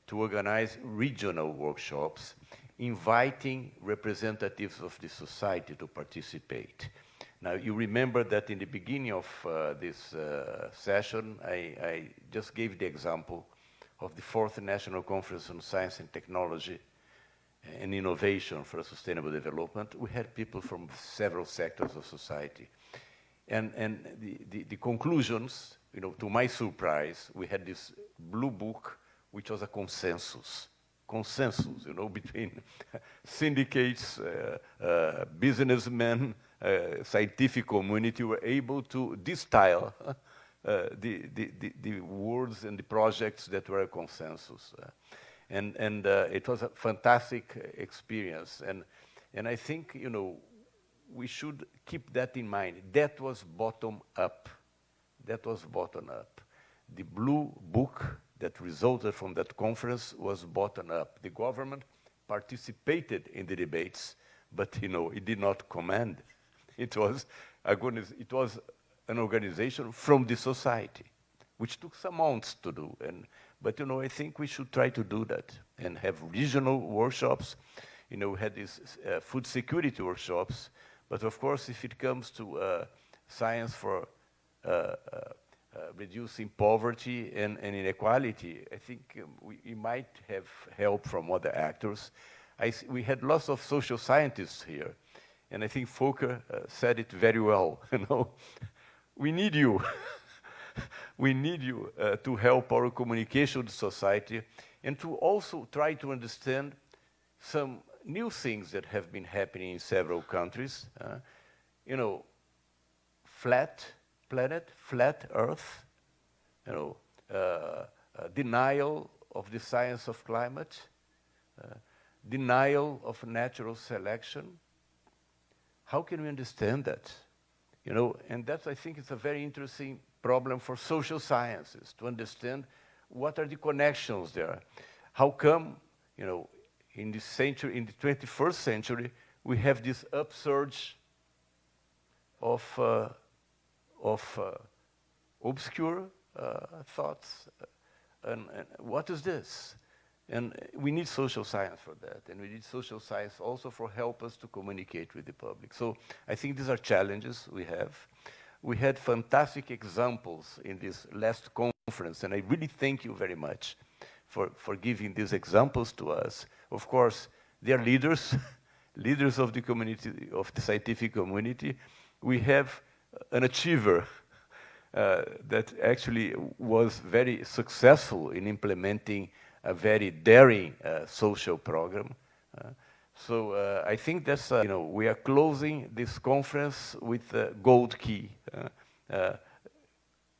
to organize regional workshops, inviting representatives of the society to participate. Now, you remember that in the beginning of uh, this uh, session, I, I, just gave the example of the fourth National Conference on Science and Technology and Innovation for Sustainable Development. We had people from several sectors of society. And, and the, the, the conclusions, you know, to my surprise, we had this blue book which was a consensus, consensus, you know, between syndicates, uh, uh, businessmen, uh, scientific community were able to distill uh, the, the, the, the, words and the projects that were a consensus. And and it was a fantastic experience. And, and I think, you know, we should keep that in mind. That was bottom up. That was bottom up. The blue book that resulted from that conference was bottom up. The government participated in the debates, but you know, it did not command. It was, it was an organization from the society, which took some months to do. And, but you know, I think we should try to do that and have regional workshops. You know, we had these uh, food security workshops, but of course, if it comes to uh, science for uh, uh reducing poverty and, and, inequality, I think um, we, we, might have help from other actors. I, we had lots of social scientists here, and I think Volker uh, said it very well. You know, we need you. we need you uh, to help our communication society and to also try to understand some new things that have been happening in several countries. Uh, you know, flat planet, flat Earth, you know, uh, uh, denial of the science of climate, uh, denial of natural selection. How can we understand that? You know, and that I think is a very interesting problem for social sciences to understand what are the connections there. How come, you know, in this century, in the 21st century, we have this upsurge of uh, of uh, obscure uh, thoughts. Uh, and, and, what is this? And we need social science for that, and we need social science also for help us to communicate with the public. So I think these are challenges we have. We had fantastic examples in this last conference, and I really thank you very much for, for giving these examples to us. Of course, they are leaders, leaders of the community, of the scientific community. We have an achiever uh, that actually was very successful in implementing a very daring uh, social program. Uh, so uh, I think that's, uh, you know, we are closing this conference with a gold key uh,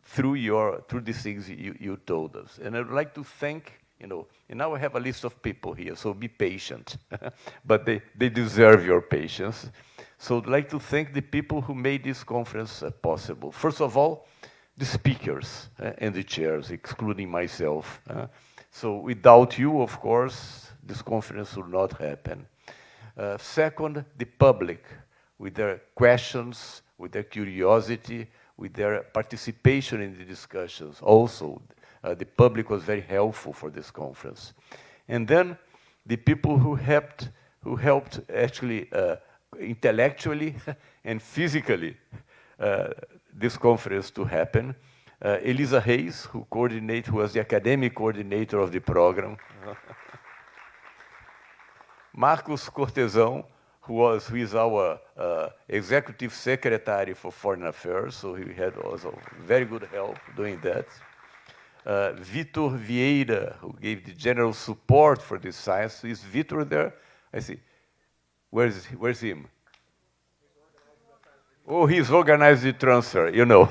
through your, through the things you, you told us. And I'd like to thank, you know, and now I have a list of people here, so be patient. but they, they deserve your patience. So I'd like to thank the people who made this conference possible. First of all, the speakers uh, and the chairs, excluding myself. Uh, so without you, of course, this conference would not happen. Uh, second, the public, with their questions, with their curiosity, with their participation in the discussions. Also, uh, the public was very helpful for this conference. And then the people who helped, who helped actually uh, intellectually and physically uh, this conference to happen. Uh, Elisa Reis, who coordinate, who was the academic coordinator of the program. Marcos Cortesão, who was who is our uh, executive secretary for foreign affairs, so he had also very good help doing that. Uh, Vitor Vieira, who gave the general support for this science. Is Vitor there? I see. Where's, where's him? Oh, he's organized the transfer, you know.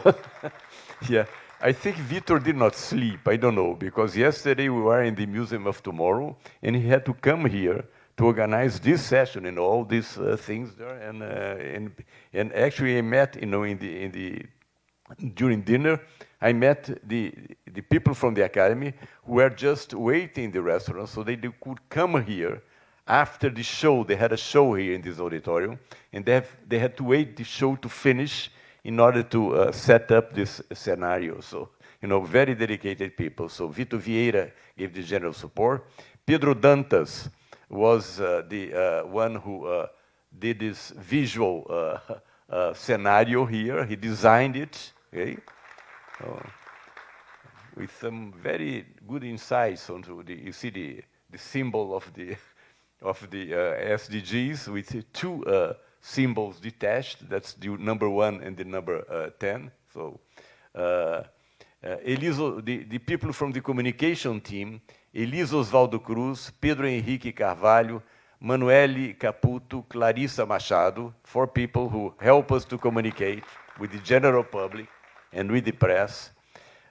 yeah. I think Vitor did not sleep. I don't know, because yesterday we were in the Museum of Tomorrow, and he had to come here to organize this session and all these uh, things there. And, uh, and, and actually I met, you know, in the, in the, during dinner, I met the, the people from the academy who were just waiting in the restaurant so they, they could come here after the show, they had a show here in this auditorium, and they, have, they had to wait the show to finish in order to uh, set up this scenario. So, you know, very dedicated people. So Vitor Vieira gave the general support. Pedro Dantas was uh, the uh, one who uh, did this visual uh, scenario here. He designed it, okay? With some very good insights onto the, you see the, the symbol of the of the uh, SDGs with two uh, symbols detached. That's the number one and the number uh, 10. So Eliso, the, the people from the communication team, Elisa Osvaldo Cruz, Pedro Henrique Carvalho, Manuele Caputo, Clarissa Machado, four people who help us to communicate with the general public and with the press.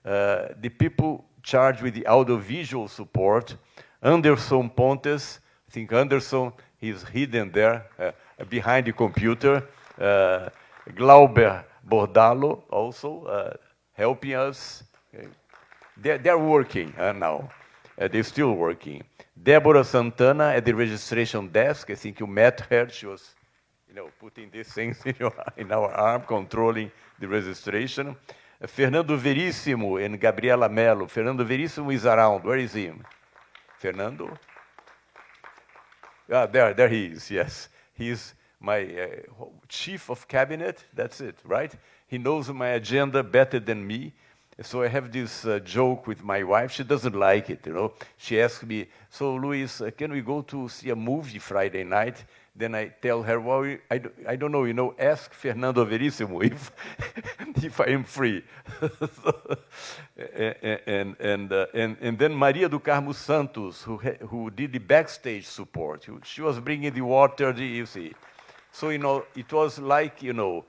Uh, the people charged with the audiovisual support, Anderson Pontes, think Anderson, he's hidden there uh, behind the computer. Uh, Glauber Bordalo also uh, helping us. They're, they're working uh, now. Uh, they're still working. Deborah Santana at the registration desk. I think you met her. She was, you know, putting these things in, your, in our arm, controlling the registration. Uh, Fernando Verissimo and Gabriela Mello. Fernando Verissimo is around. Where is he? Fernando? Ah, there, there he is, yes. He's my uh, chief of cabinet, that's it, right? He knows my agenda better than me. So I have this uh, joke with my wife. She doesn't like it, you know. She asks me, so Luis, uh, can we go to see a movie Friday night? Then I tell her, well, I, I don't know, you know, ask Fernando Verissimo if, if I am free. and, and, uh, and, and then Maria do Carmo Santos, who, who did the backstage support. She was bringing the water, you see. So, you know, it was like, you know,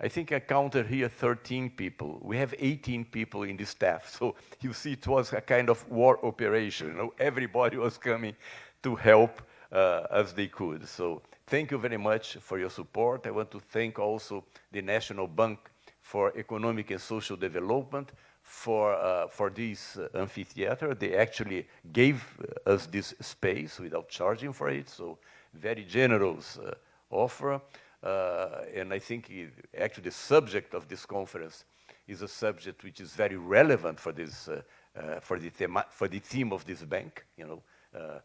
I think I counted here 13 people. We have 18 people in the staff. So you see, it was a kind of war operation. You know, everybody was coming to help as they could. So thank you very much for your support. I want to thank also the National Bank for Economic and Social Development for, uh, for this uh, amphitheater. They actually gave us this space without charging for it, so very generous uh, offer. Uh, and I think it, actually the subject of this conference is a subject which is very relevant for this, uh, for, the for the theme of this bank, you know, uh,